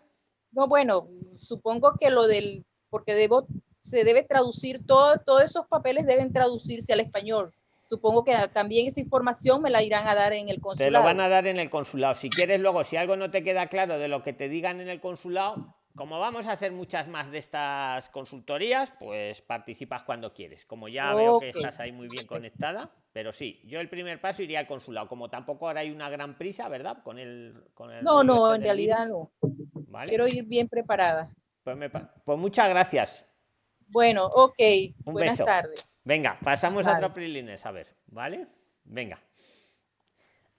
No, bueno, supongo que lo del, porque debo, se debe traducir, todo, todos esos papeles deben traducirse al español. Supongo que también esa información me la irán a dar en el consulado. Te lo van a dar en el consulado. Si quieres luego, si algo no te queda claro de lo que te digan en el consulado, como vamos a hacer muchas más de estas consultorías, pues participas cuando quieres. Como ya veo que estás ahí muy bien conectada, pero sí, yo el primer paso iría al consulado. Como tampoco ahora hay una gran prisa, ¿verdad? Con el. Con el no, no, este en realidad no. Quiero ir bien preparada. Pues, pues, muchas gracias. Bueno, ok. Buenas tardes. Venga, pasamos a otro Prilines, a ver, ¿vale? Venga.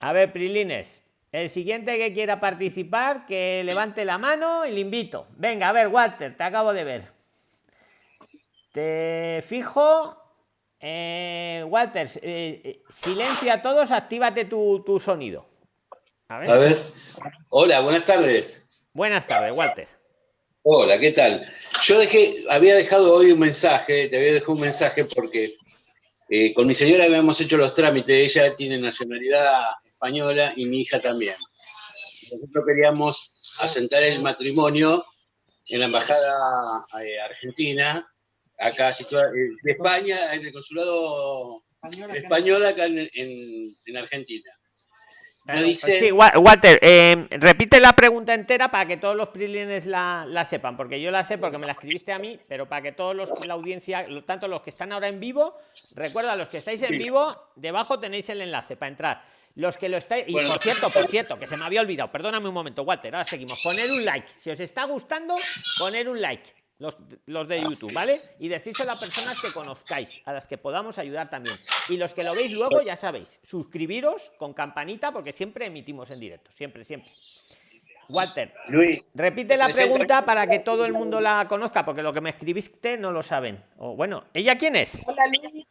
A ver, Prilines. El siguiente que quiera participar, que levante la mano y le invito. Venga, a ver, Walter, te acabo de ver. Te fijo. Eh, Walter, eh, eh, silencia a todos, actívate tu, sonido. A ver. Hola, buenas tardes. Buenas tardes, Walter. Hola, ¿qué tal? Yo dejé, había dejado hoy un mensaje, te había dejado un mensaje porque con mi señora habíamos hecho los trámites, ella tiene nacionalidad española y mi hija también. Nosotros queríamos asentar el matrimonio en la embajada eh, argentina, acá situada, eh, de España, en el consulado español acá en, Argentina. Sí, Walter, eh, repite la pregunta entera para que todos los prilines la, la, sepan, porque yo la sé porque me la escribiste a mí, pero para que todos los la audiencia, tanto los que están ahora en vivo, recuerda, los que estáis en vivo, debajo tenéis el enlace para entrar los que lo estáis. Y por cierto, por cierto, que se me había olvidado, perdóname un momento, Walter. Ahora seguimos. Poner un like. Si os está gustando, poner un like. Los, los, de YouTube, ¿vale? Y decírselo a personas que conozcáis, a las que podamos ayudar también. Y los que lo veis luego, ya sabéis, suscribiros con campanita, porque siempre emitimos en directo, siempre, siempre. Walter, Luis, repite la pregunta para que todo el mundo la conozca, porque lo que me escribiste no lo saben. O bueno, ¿ella quién es? Hola Luis.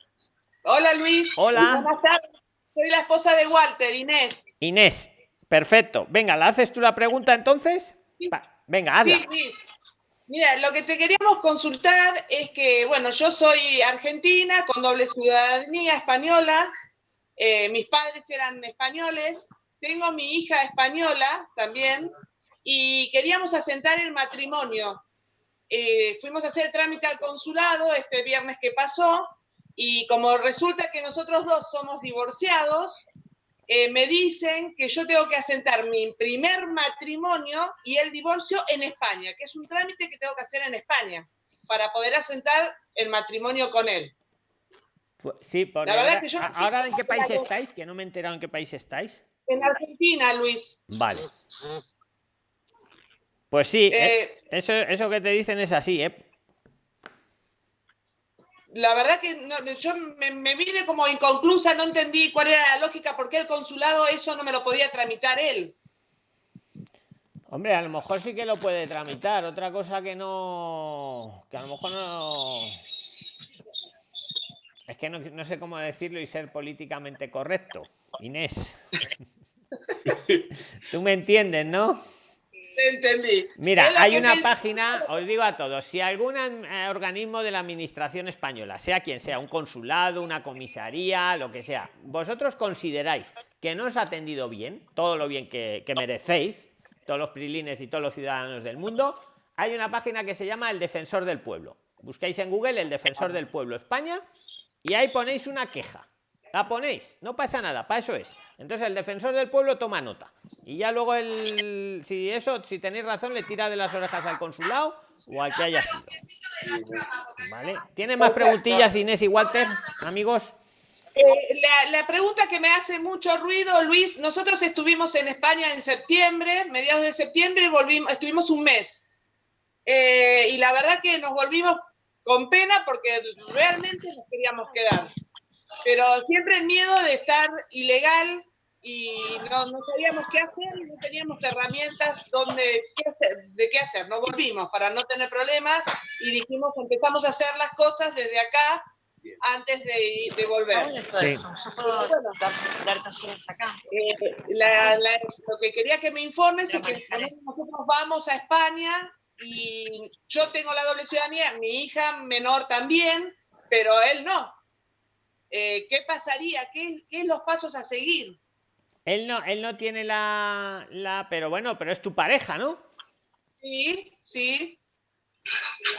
Hola Luis. Hola. Soy la esposa de Walter, Inés. Inés, perfecto. Venga, ¿la haces tú la pregunta entonces? Venga, hazla. Sí, Mira, lo que te queríamos consultar es que, bueno, yo soy argentina con doble ciudadanía española, eh, mis padres eran españoles, tengo mi hija española también, y queríamos asentar el matrimonio. Eh, fuimos a hacer trámite al consulado este viernes que pasó, y como resulta que nosotros dos somos divorciados, eh, me dicen que yo tengo que asentar mi primer matrimonio y el divorcio en España, que es un trámite que tengo que hacer en España para poder asentar el matrimonio con él. Sí, por la verdad que yo ahora en qué país estáis, que no me he enterado en qué país estáis. En Argentina, Luis. Vale. Pues sí, eh, eh, eso, eso que te dicen es así, ¿eh? La verdad que yo me, vine como inconclusa, no entendí cuál era la lógica, por qué el consulado eso no me lo podía tramitar él. Hombre, a lo mejor sí que lo puede tramitar, otra cosa que no, que a lo mejor no... Es que no, no sé cómo decirlo y ser políticamente correcto, Inés. Tú me entiendes, ¿no? Entendí. Mira, hay una página, os digo a todos, si algún eh, organismo de la administración española, sea quien sea, un consulado, una comisaría, lo que sea, vosotros consideráis que no os ha atendido bien, todo lo bien que, merecéis, todos los prilines y todos los ciudadanos del mundo, hay una página que se llama El Defensor del Pueblo. Buscáis en Google El Defensor del Pueblo España y ahí ponéis una queja. La ponéis, no pasa nada, para eso es. Entonces el defensor del pueblo toma nota. Y ya luego el si eso, si tenéis razón, le tira de las orejas al consulado o al que haya sido. ¿Vale? ¿Tiene más preguntillas Inés y Walter, amigos? Eh, la, la pregunta que me hace mucho ruido, Luis, nosotros estuvimos en España en septiembre, mediados de septiembre, y volvimos, estuvimos un mes. Eh, y la verdad que nos volvimos con pena porque realmente nos queríamos quedar. Pero siempre el miedo de estar ilegal y no, no sabíamos qué hacer y no teníamos herramientas donde, qué hacer, de qué hacer. Nos volvimos para no tener problemas y dijimos, empezamos a hacer las cosas desde acá antes de, de volver. Sí. Eh, la- la- lo que quería que me informes es que nosotros vamos a España y yo tengo la doble ciudadanía, mi hija menor también, pero él no. Eh, ¿Qué pasaría? ¿Qué, ¿Qué es los pasos a seguir? Él no, él no tiene la, la. Pero bueno, pero es tu pareja, ¿no? Sí, sí.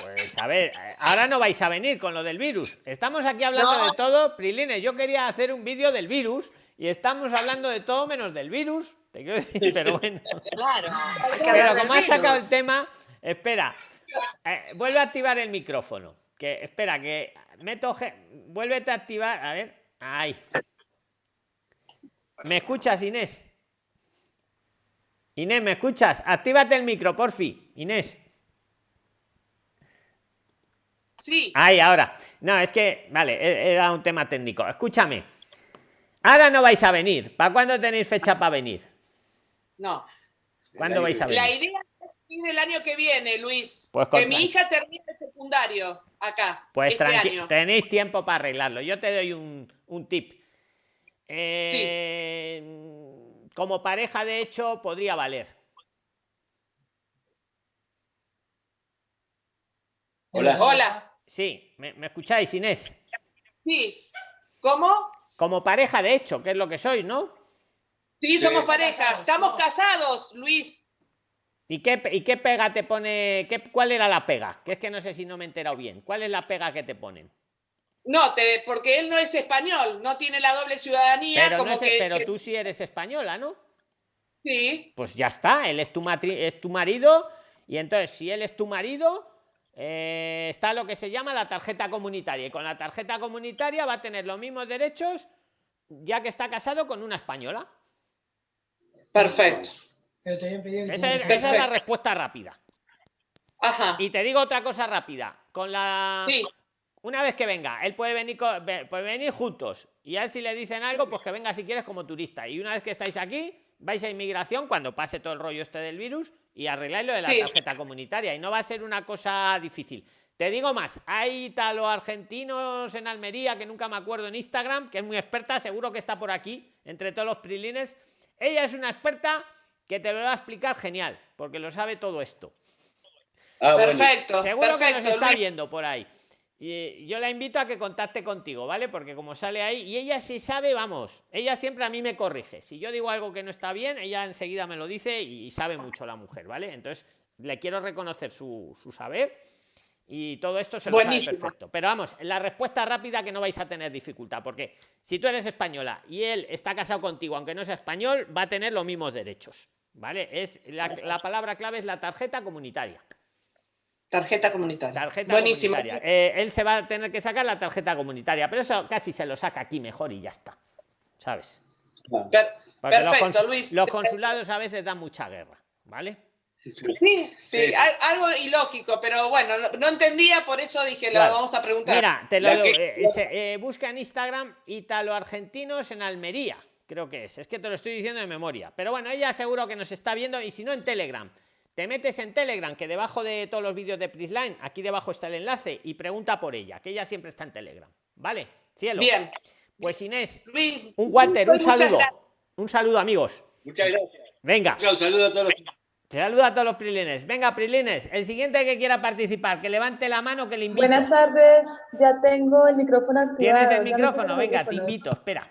Pues a ver, ahora no vais a venir con lo del virus. Estamos aquí hablando No. de todo. Prilines, yo quería hacer un vídeo del virus y estamos hablando de todo menos del virus. Te quiero decir, pero bueno. Claro. Pero como has sacado el virus. tema, espera. eh, vuelve a activar el micrófono. Que espera, que meto. ge- Vuélvete a activar. A ver. Ahí. ¿Me escuchas, Inés? Inés, ¿me escuchas? Actívate el micro, porfi. Inés. Sí. Ahí, ahora. No, es que, vale, era un tema técnico. Escúchame. Ahora no vais a venir. ¿Para cuándo tenéis fecha para venir? No. ¿Cuándo vais a venir? La idea es ir el año que viene, Luis. Pues que mi hija termine el secundario acá. Pues este tranqui- año. tenéis tiempo para arreglarlo. Yo te doy un, un tip. Eh, Como pareja, de hecho, podría valer. Hola. Hola. Sí, ¿me, me escucháis, Inés? Sí. ¿Cómo? Como pareja, de hecho, que es lo que sois, ¿no? Sí, somos pareja. Estamos casados, Luis. ¿Y qué, ¿Y qué pega te pone? Qué, ¿Cuál era la pega? Que es que no sé si no me he enterado bien. ¿Cuál es la pega que te ponen? No, te, porque él no es español, no tiene la doble ciudadanía. Pero, no que, pero que- tú sí eres española, ¿no? Sí, Pues ya está, él es tu, matri- es tu marido y entonces si él es tu marido, eh, está lo que se llama la tarjeta comunitaria y con la tarjeta comunitaria va a tener los mismos derechos ya que está casado con una española. perfecto. Esa es, esa es la respuesta rápida. Ajá. Y te digo otra cosa rápida. Con la. Sí. Una vez que venga, él puede venir, puede venir juntos. Y a él si le dicen algo, pues que venga si quieres como turista. Y una vez que estáis aquí, vais a inmigración cuando pase todo el rollo este del virus y arregláis lo de la Sí. tarjeta comunitaria. Y no va a ser una cosa difícil. Te digo más, hay italo argentinos en Almería, que nunca me acuerdo en Instagram, que es muy experta, seguro que está por aquí, entre todos los prilines. Ella es una experta que te lo va a explicar genial, porque lo sabe todo esto. Ah, bueno. Perfecto. Seguro que nos está Luis. viendo por ahí. Y yo la invito a que contacte contigo, ¿vale? Porque como sale ahí, y ella sí sabe, vamos, ella siempre a mí me corrige. Si yo digo algo que no está bien, ella enseguida me lo dice y sabe mucho la mujer, ¿vale? Entonces, le quiero reconocer su, su saber y todo esto se lo sabe perfecto. Pero vamos, la respuesta rápida que no vais a tener dificultad, porque si tú eres española y él está casado contigo, aunque no sea español, va a tener los mismos derechos, ¿vale? Es la, la palabra clave es la tarjeta comunitaria. Tarjeta comunitaria. Tarjeta Buenísimo. comunitaria. Eh, él se va a tener que sacar la tarjeta comunitaria, pero eso casi se lo saca aquí mejor y ya está. ¿Sabes? Per- Porque los, Perfecto, cons- Luis. los consulados a veces dan mucha guerra, ¿vale? Sí, sí, al- algo ilógico, pero bueno, no, entendía, por eso dije, Claro. lo vamos a preguntar. Mira, te lo eh, eh, busca en Instagram Italo-Argentinos en Almería, creo que es. Es que te lo estoy diciendo de memoria. Pero bueno, ella seguro que nos está viendo y si no en Telegram. Te metes en Telegram, que debajo de todos los vídeos de Prisline, aquí debajo está el enlace y pregunta por ella, que ella siempre está en Telegram. ¿Vale? Cielo. Bien. Pues Inés, Luis, un Walter, un muchas saludo. gracias. Un saludo, amigos. Muchas gracias. Venga. Chao, saludo a todos los. Saludo a todos los prilines. Venga, prilines. El siguiente que quiera participar, que levante la mano, que le invito. Buenas tardes, ya tengo el micrófono activado. Tienes el micrófono, venga, te invito, espera.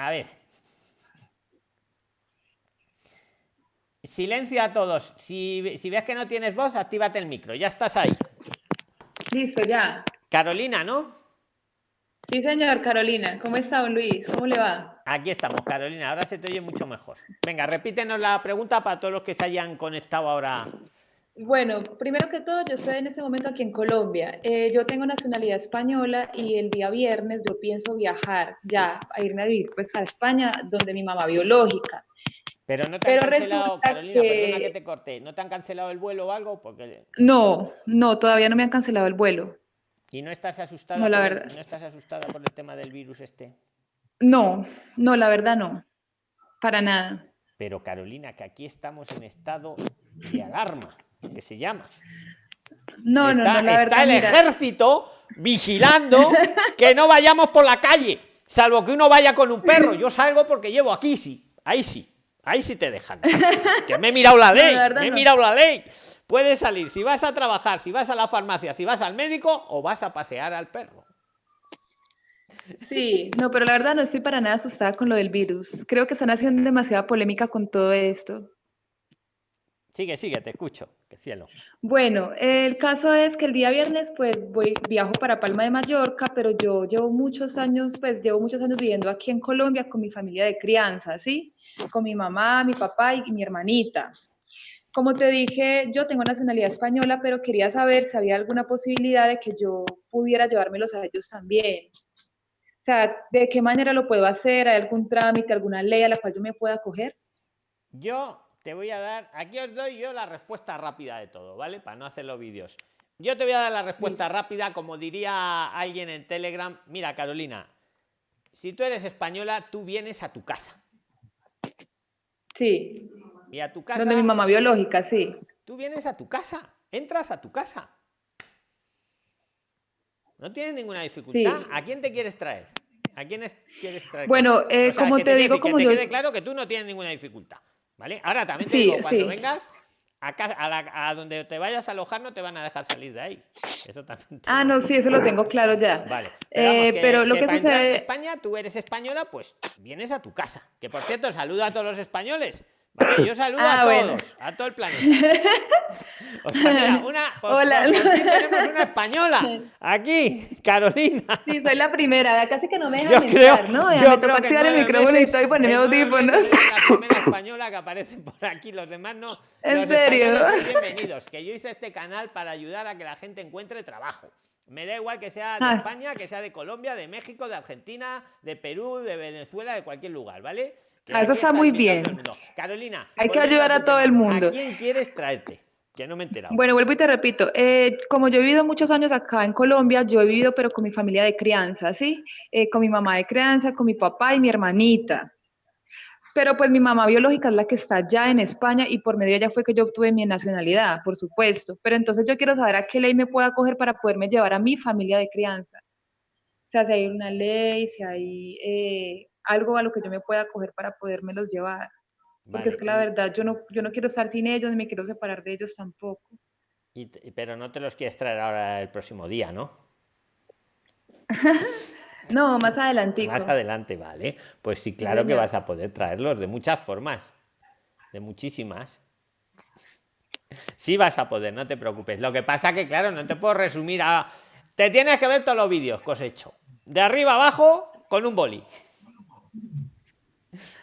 A ver. Silencio a todos. Si, si ves que no tienes voz, actívate el micro. Ya estás ahí. Listo, ya. Carolina, ¿no? Sí, señor, Carolina. ¿Cómo está, don Luis? ¿Cómo le va? Aquí estamos, Carolina. Ahora se te oye mucho mejor. Venga, repítenos la pregunta para todos los que se hayan conectado ahora. Bueno, primero que todo, yo estoy en este momento aquí en Colombia. Eh, yo tengo nacionalidad española y el día viernes yo pienso viajar ya a irme a vivir pues a España, donde mi mamá biológica. Pero no te han cancelado, Carolina, perdona que te corté, ¿no te han cancelado el vuelo o algo? Porque... No, no, todavía no me han cancelado el vuelo. ¿Y no estás asustada? No, la verdad. El, ¿No estás asustada por el tema del virus este? No, no, la verdad no. Para nada. Pero Carolina, que aquí estamos en estado de alarma, que se llama. No, está, no, no, la está verdad. el mira. ejército vigilando que no vayamos por la calle, salvo que uno vaya con un perro. Yo salgo porque llevo aquí, sí. Ahí sí. Ahí sí te dejan. Que me he mirado la No, la ley. me he mirado la ley. Puedes salir si vas a trabajar, si vas a la farmacia, si vas al médico o vas a pasear al perro. Sí, no, pero la verdad no estoy para nada asustada con lo del virus. Creo que están haciendo demasiada polémica con todo esto. Sigue, sigue, te escucho. Cielo. Bueno, el caso es que el día viernes pues voy viajo para Palma de Mallorca, pero yo llevo muchos años, pues llevo muchos años viviendo aquí en Colombia con mi familia de crianza, ¿sí? Con mi mamá, mi papá y mi hermanita. Como te dije, yo tengo nacionalidad española, pero quería saber si había alguna posibilidad de que yo pudiera llevármelos a ellos también. O sea, ¿de qué manera lo puedo hacer? ¿Hay algún trámite, alguna ley a la cual yo me pueda acoger? Yo te voy a dar, aquí os doy yo la respuesta rápida de todo, ¿vale? Para no hacer los vídeos. Yo te voy a dar la respuesta rápida, como diría alguien en Telegram. Mira, Carolina, si tú eres española, tú vienes a tu casa. Sí, Y a tu casa. donde mi mamá biológica, sí. Tú vienes a tu casa, entras a tu casa. No tienes ninguna dificultad. Sí. ¿A quién te quieres traer? ¿A quién es- quieres traer? Bueno, eh, O sea, como que te digo, decir, como que yo... te quede claro que tú no tienes ninguna dificultad. ¿Vale? Ahora también te Sí, digo, cuando sí. vengas a, la- a donde te vayas a alojar, no te van a dejar salir de ahí. Eso también. Ah, no, sí, eso lo tengo claro ya. Vale. Eh, vamos, pero lo que en sucede- España, tú eres española, pues vienes a tu casa. Que por cierto, saluda a todos los españoles. Vale, yo saludo Ah, a todos, bueno. a todo el planeta. O sea, mira, una, por, Hola. por- por fin tenemos una española aquí, Carolina. Sí, soy la primera, casi que no me dejan creo, entrar, ¿no? Ya yo me creo toca activar el micrófono y meses- estoy poniendo audífonos. la primera española que aparece por aquí, los demás no. ¿En los serio? bienvenidos, que yo hice este canal para ayudar a que la gente encuentre trabajo. Me da igual que sea de Ah. España, que sea de Colombia, de México, de Argentina, de Perú, de Venezuela, de cualquier lugar, ¿vale? Que Ah, eso está muy bien. Carolina, Hay que ayudar a todo tema, el mundo. ¿A quién quieres traerte? Que no me he enterado. Bueno, vuelvo y te repito, eh, como yo he vivido muchos años acá en Colombia, yo he vivido pero con mi familia de crianza, ¿sí? Eh, con mi mamá de crianza, con mi papá y mi hermanita. Pero pues mi mamá biológica es la que está ya en España y por medio de ella fue que yo obtuve mi nacionalidad, por supuesto. Pero entonces yo quiero saber a qué ley me puedo acoger para poderme llevar a mi familia de crianza. O sea, si hay una ley, si hay eh, algo a lo que yo me pueda acoger para podérmelos llevar. Porque es que la verdad yo no, yo no quiero estar sin ellos, ni me quiero separar de ellos tampoco. y pero no te los quieres traer ahora el próximo día, ¿no? No, más adelantico. Más adelante, vale. Pues sí, claro que vas a poder traerlos de muchas formas. De muchísimas. Sí vas a poder, no te preocupes. Lo que pasa que, claro, no te puedo resumir a... Te tienes que ver todos los vídeos que os he hecho. De arriba abajo, con un boli.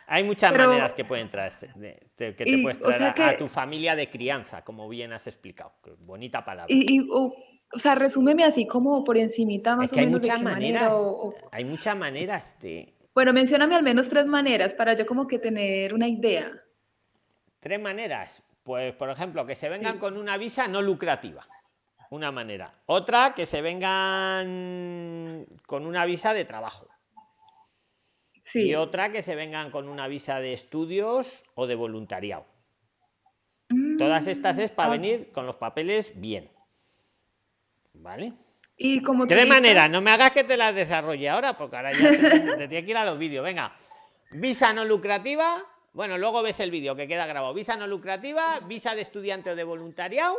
Hay muchas Pero- maneras que pueden traerse, de- de- que te Y, puedes o traer sea a, tu familia de crianza, como bien has explicado. Bonita palabra. Y, o sea, resúmeme así como por encimita más es o hay menos de muchas manera maneras. o- o- Hay muchas maneras de... Bueno, mencióname al menos tres maneras para yo como que tener una idea. Tres maneras. Pues, por ejemplo, que se vengan con una visa no lucrativa. Una manera. Otra, que se vengan con una visa de trabajo. Sí. Y otra, que se vengan con una visa de estudios o de voluntariado. Todas estas es para Ah, venir con los papeles bien. ¿Vale? Y como Tres maneras. No me hagas que te las desarrolle ahora, porque ahora ya te, te tiene que ir a los vídeos. Venga. Visa no lucrativa. Bueno, luego ves el vídeo que queda grabado. Visa no lucrativa, visa de estudiante o de voluntariado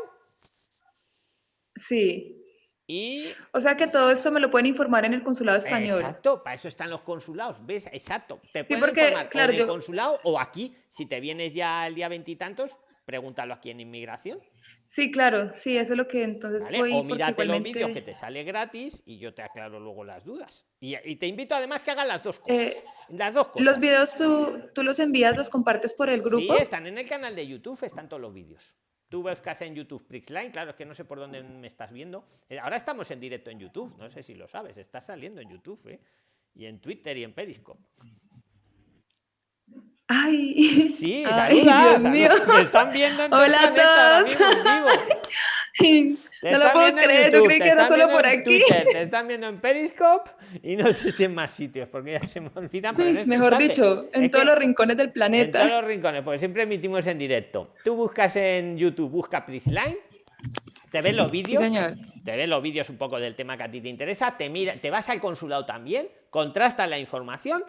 Sí. y O sea que todo esto me lo pueden informar en el consulado español. Exacto, para eso están los consulados, ¿ves? Exacto. Te pueden porque, informar claro, en el yo- consulado o aquí, si te vienes ya el día veintitantos, pregúntalo aquí en inmigración. Sí, claro, sí, eso es lo que entonces ¿vale? voy O mírate los igualmente, vídeos que te sale gratis y yo te aclaro luego las dudas. Y, y te invito además que hagas las dos cosas. eh, las dos cosas. los videos tú, tú los envías, los compartes por el Sí, grupo. están en el canal de YouTube, están todos los vídeos. Tú buscas en YouTube Prixline, claro, es que no sé por dónde me estás viendo. Eh, Ahora estamos en directo en YouTube, no sé si lo sabes, está saliendo en YouTube, ¿eh? Y en Twitter y en Periscope. Ay, Sí, ay, saluda, Dios mío. Te están viendo en Hola a ahora todos. mismo, en vivo. Te No lo puedo en creer, yo YouTube, creí te que era solo por en aquí. Twitter, te están viendo en Periscope y no sé si en más sitios, porque ya se me olvidan. pero en este Mejor instante- dicho, en todos los rincones del En planeta. todos los rincones, porque siempre emitimos en directo. Tú buscas en YouTube, busca Prisline, te ves los vídeos, te ves los vídeos un poco del tema que a ti te interesa, te mira, te vas al consulado también, contrastas la información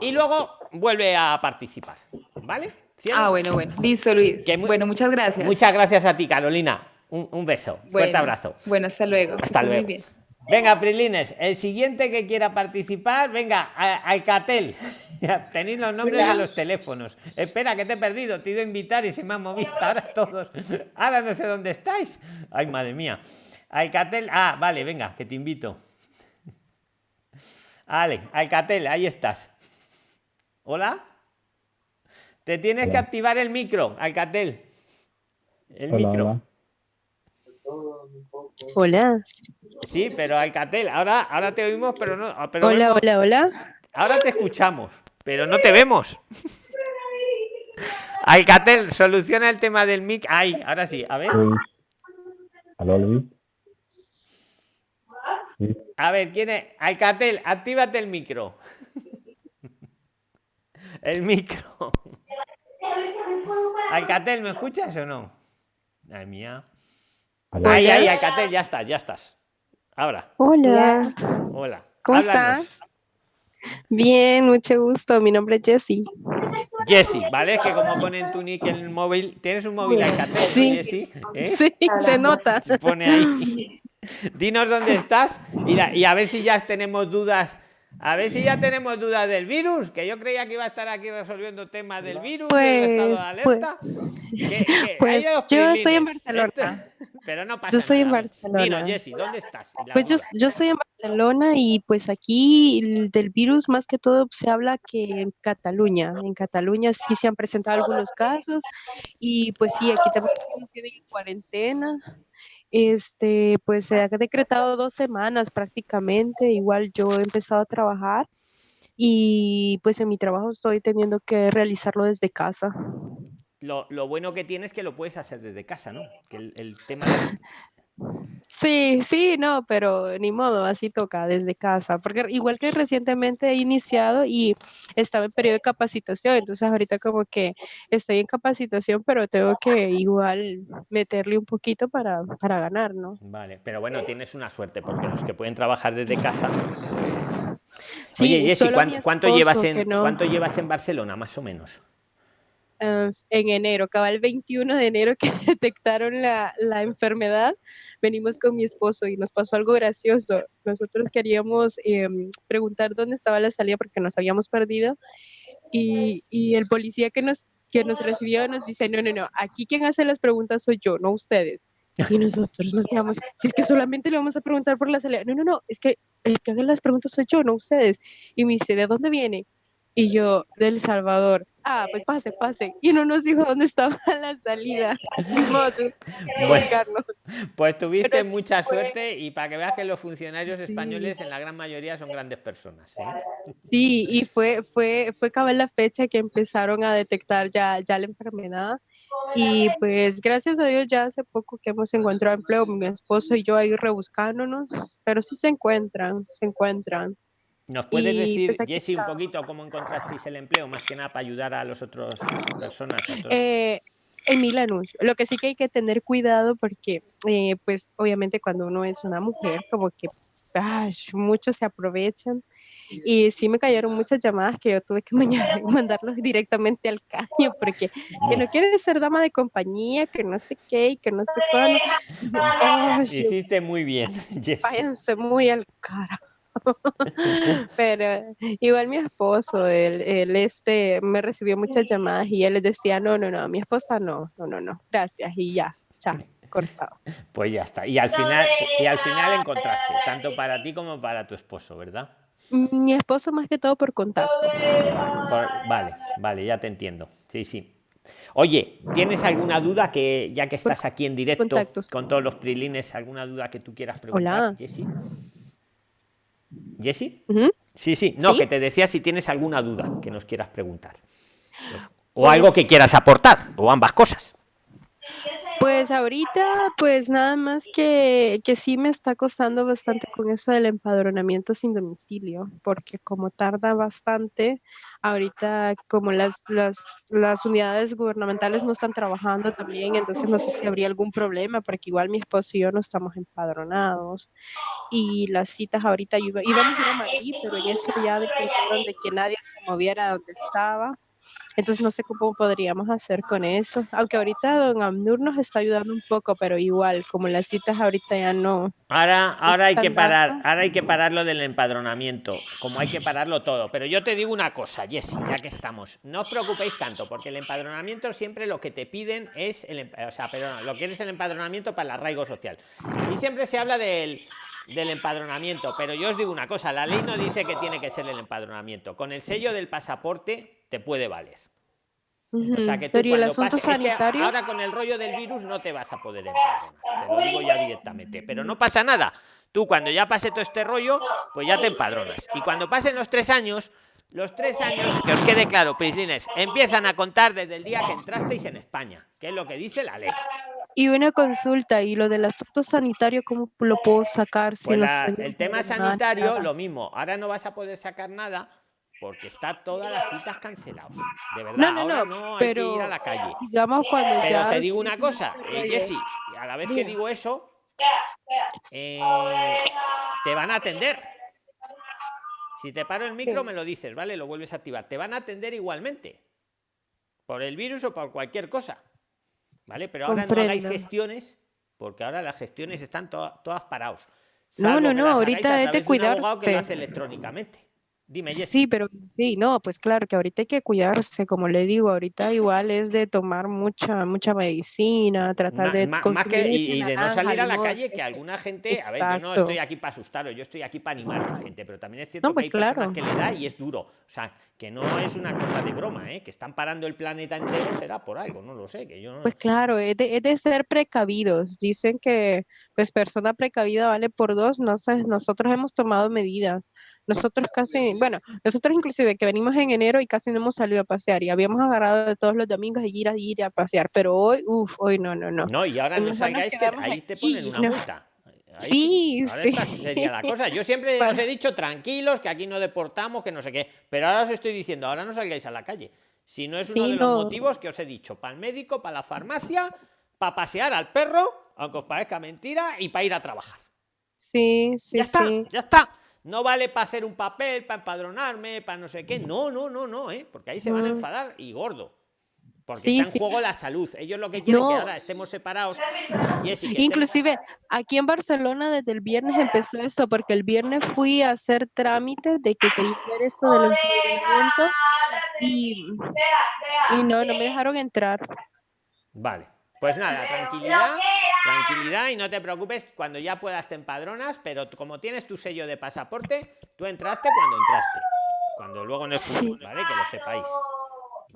y luego vuelve a participar. ¿Vale? Ah, bueno, bueno. Listo, Luis. Que Bueno, muchas gracias. Muchas gracias a ti, Carolina. Un, un beso. Fuerte Bueno, abrazo. Bueno, hasta luego. Hasta estés muy luego. bien. Venga, Prilines, el siguiente que quiera participar, venga, Alcatel. Tenéis los nombres de los teléfonos. Espera, que te he perdido, te he ido a invitar y se me han movido ahora todos. Ahora no sé dónde estáis. Ay, madre mía. Alcatel, ah, vale, venga, que te invito. Vale, Alcatel, ahí estás. ¿Hola? Te tienes que activar el micro, Alcatel. El micro. Hola. Sí, pero Alcatel, ahora, ahora te oímos, pero no. ah, Pero Hola, vemos- hola, hola. Ahora te escuchamos, pero no te vemos. Alcatel, soluciona el tema del mic. Ay, ahora sí, a ver. Luis. Luis. A ver, ¿quién es? Alcatel, actívate el micro. El micro. Alcatel, ¿me escuchas o no? Ay, mía. Hola. ahí, Alcatel, ya estás, ya estás. Ahora, Hola. hola. ¿Cómo Háblanos. está? Bien, mucho gusto. Mi nombre es Jessie. Jessy, ¿vale? Es que como pone en tu nick en el móvil, ¿tienes un móvil Alcatel, ¿no, Sí. Jessy? ¿Eh? Sí, se nota. Se pone ahí. Dinos dónde estás y, la- y a ver si ya tenemos dudas. A ver si ya tenemos dudas del virus, que yo creía que iba a estar aquí resolviendo temas del virus, del estado de Pues, alerta. Pues, hay dos yo estoy en. Barcelona. Esto- pero no pasa Yo en nada. A ver, Barcelona. Dinos, Jessy, ¿dónde estás? Pues yo, yo estoy en Barcelona y pues aquí el- del virus más que todo se habla que en Cataluña, en Cataluña sí se han presentado algunos casos y pues sí, aquí también tienen en cuarentena. Este, pues se ha decretado dos semanas prácticamente, igual yo he empezado a trabajar y pues en mi trabajo estoy teniendo que realizarlo desde casa. Lo, lo bueno que tienes es que lo puedes hacer desde casa, ¿no? Que el, el tema Sí, sí, no, pero ni modo, así toca desde casa, porque igual que recientemente he iniciado y estaba en periodo de capacitación, entonces ahorita como que estoy en capacitación, pero tengo que igual meterle un poquito para, para ganar, ¿no? Vale, pero bueno, tienes una suerte, porque los que pueden trabajar desde casa. Sí, Oye, Jessy, solo ¿cuán- mi ¿cuánto, llevas esposo en, que no. ¿cuánto llevas en Barcelona, más o menos? Ah, en enero, acaba el 21 de enero que detectaron la, la enfermedad, venimos con mi esposo y nos pasó algo gracioso. Nosotros queríamos em, preguntar dónde estaba la salida porque nos habíamos perdido y, y el policía que nos, que nos recibió nos dice, no, no, no, aquí quien hace las preguntas soy yo, no ustedes. Y nosotros nos quedamos, si es que solamente le vamos a preguntar por la salida. No, no, no, es que el que haga las preguntas soy yo, no ustedes. Y me dice, ¿de dónde viene? Y yo, del Salvador. Ah, pues pase, pase. Y no nos dijo dónde estaba la salida. Bueno. Pues tuviste Pero mucha fue- suerte y para que veas que los funcionarios españoles en la gran mayoría son grandes personas. ¿eh? Sí, y fue, fue, fue cabal la fecha que empezaron a detectar ya, ya la enfermedad. Y pues gracias a Dios ya hace poco que hemos encontrado empleo, mi esposo y yo ahí rebuscándonos, pero sí se encuentran, se encuentran. ¿Nos puedes Y, decir, pues, Jessy, un poquito cómo encontrasteis el empleo, más que nada para ayudar a las otras personas? a otros- Eh, en mil anuncios. Lo que sí que hay que tener cuidado porque, eh, pues, obviamente cuando uno es una mujer, como que ay, muchos se aprovechan. Y sí me cayeron muchas llamadas que yo tuve que mandarlos directamente al caño porque que no quiere ser dama de compañía, que no sé qué y que no sé cuándo. Hiciste muy bien, váyanse muy al cara. Pero igual mi esposo, él, él, este, me recibió muchas llamadas y él les decía, no, no, no, mi esposa no, no, no, no, gracias y ya, chao. cortado. Pues ya está. Y al final, y al final encontraste, tanto para ti como para tu esposo, ¿verdad? Mi esposo más que todo por contacto. Por- vale, vale, ya te entiendo. Sí, sí. Oye, ¿tienes alguna duda que ya que estás aquí en directo contactos. con todos los prilines, alguna duda que tú quieras preguntar, Hola. Jessy? Sí, sí. No, ¿Sí? que te decía si tienes alguna duda que nos quieras preguntar. O algo que quieras aportar, o ambas cosas. Pues ahorita, pues nada más que, que sí me está costando bastante con eso del empadronamiento sin domicilio, porque como tarda bastante, ahorita como las, las, las unidades gubernamentales no están trabajando también, entonces no sé si habría algún problema, porque igual mi esposo y yo no estamos empadronados. Y las citas ahorita iba- íbamos a ir a Madrid, pero en eso ya dependieron de que nadie se moviera de donde estaba. Entonces no sé cómo podríamos hacer con eso. Aunque ahorita don Amnur nos está ayudando un poco, pero igual, como las citas ahorita ya no. Ahora, ahora hay que parar, ahora hay que parar lo del empadronamiento, como hay que pararlo todo. Pero yo te digo una cosa, Jessy, ya que estamos, no os preocupéis tanto, porque el empadronamiento siempre lo que te piden es el, em- o sea, perdona, lo que es el empadronamiento para el arraigo social. Y siempre se habla del, del empadronamiento, pero yo os digo una cosa, la ley no dice que tiene que ser el empadronamiento. Con el sello del pasaporte te puede valer. O sea que tú Pero ¿y el pases- es que sanitario? ahora con el rollo del virus no te vas a poder empadronar. Te lo digo ya directamente. Pero no pasa nada. Tú cuando ya pase todo este rollo, pues ya te empadronas. Y cuando pasen los tres años, los tres años, que os quede claro, Prislines, empiezan a contar desde el día que entrasteis en España, que es lo que dice la ley. Y una consulta, ¿y lo del asunto sanitario cómo lo puedo sacar si Pues la- el tema sanitario, nada? lo mismo. Ahora no vas a poder sacar nada porque está todas las citas canceladas. De verdad, No, no, ahora no, no hay pero que ir a la calle. digamos cuando Pero ya te digo una cosa, eh, Jessy, a la vez que digo eso, eh, te van a atender. Si te paro el micro, Sí. me lo dices, ¿vale? Lo vuelves a activar. Te van a atender igualmente. Por el virus o por cualquier cosa. ¿Vale? Pero ahora no hagáis gestiones, porque ahora las gestiones están to- todas parados. No, Salvo no, no, ahorita es de abogado que lo hace electrónicamente. Dime. Sí, pero sí, no, pues claro que ahorita hay que cuidarse, como le digo, ahorita igual es de tomar mucha mucha medicina, tratar de ma- más que y, y de no salir a la calle que eso. alguna gente a ver yo no estoy aquí para asustaros yo estoy aquí para animar a la gente pero también es cierto No, que pues hay personas claro. que le da y es duro o sea que no es una cosa de broma ¿eh? que están parando el planeta entero será por algo no lo sé que yo no Pues claro, es de, es de ser precavidos. Dicen que pues persona precavida vale por dos. No sé, nosotros hemos tomado medidas. Nosotros casi, bueno, nosotros inclusive que venimos en enero y casi no hemos salido a pasear y habíamos agarrado de todos los domingos y ir a ir a pasear, pero hoy, uff, hoy no, no, no. no y ahora no salgáis que ahí te ponen una no. multa Ahí Sí, ahora sí. esta sería la cosa yo siempre os he dicho tranquilos que aquí no deportamos que no sé qué pero ahora os estoy diciendo ahora no salgáis a la calle si no es uno Sí, de los motivos que os he dicho para el médico para la farmacia para pasear al perro aunque os parezca mentira y para ir a trabajar Sí, sí, ya está, sí. ya está. No vale para hacer un papel, para empadronarme, para no sé qué. No, no, no, no, ¿eh? Porque ahí se van a No. enfadar y gordo. Porque Sí, está en sí. juego la salud. Ellos lo que quieren es que No. ahora estemos separados. Estemos- Inclusive aquí en Barcelona desde el viernes empezó eso, porque el viernes fui a hacer trámites de que quería ver eso del empadronamiento y, y no, no me dejaron entrar. Vale. Pues nada, tranquilidad, tranquilidad y no te preocupes cuando ya puedas te empadronas, pero como tienes tu sello de pasaporte, tú entraste cuando entraste. Cuando luego no es futuro, ¿vale? Que lo sepáis,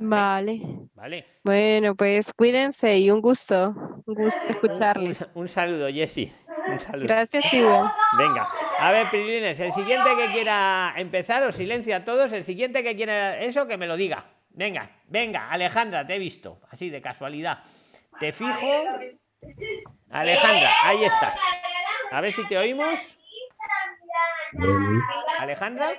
Vale. ¿vale? Bueno, pues cuídense y un gusto, un gusto escucharle. un- un saludo, Jessy. Un saludo. Gracias igual. Venga, a ver, Prilines, el siguiente que quiera empezar, os silencia a todos, el siguiente que quiera eso, que me lo diga. Venga, venga, Alejandra, te he visto, así de casualidad. Te fijo. Alejandra, ahí estás. A ver si te oímos. Alejandra.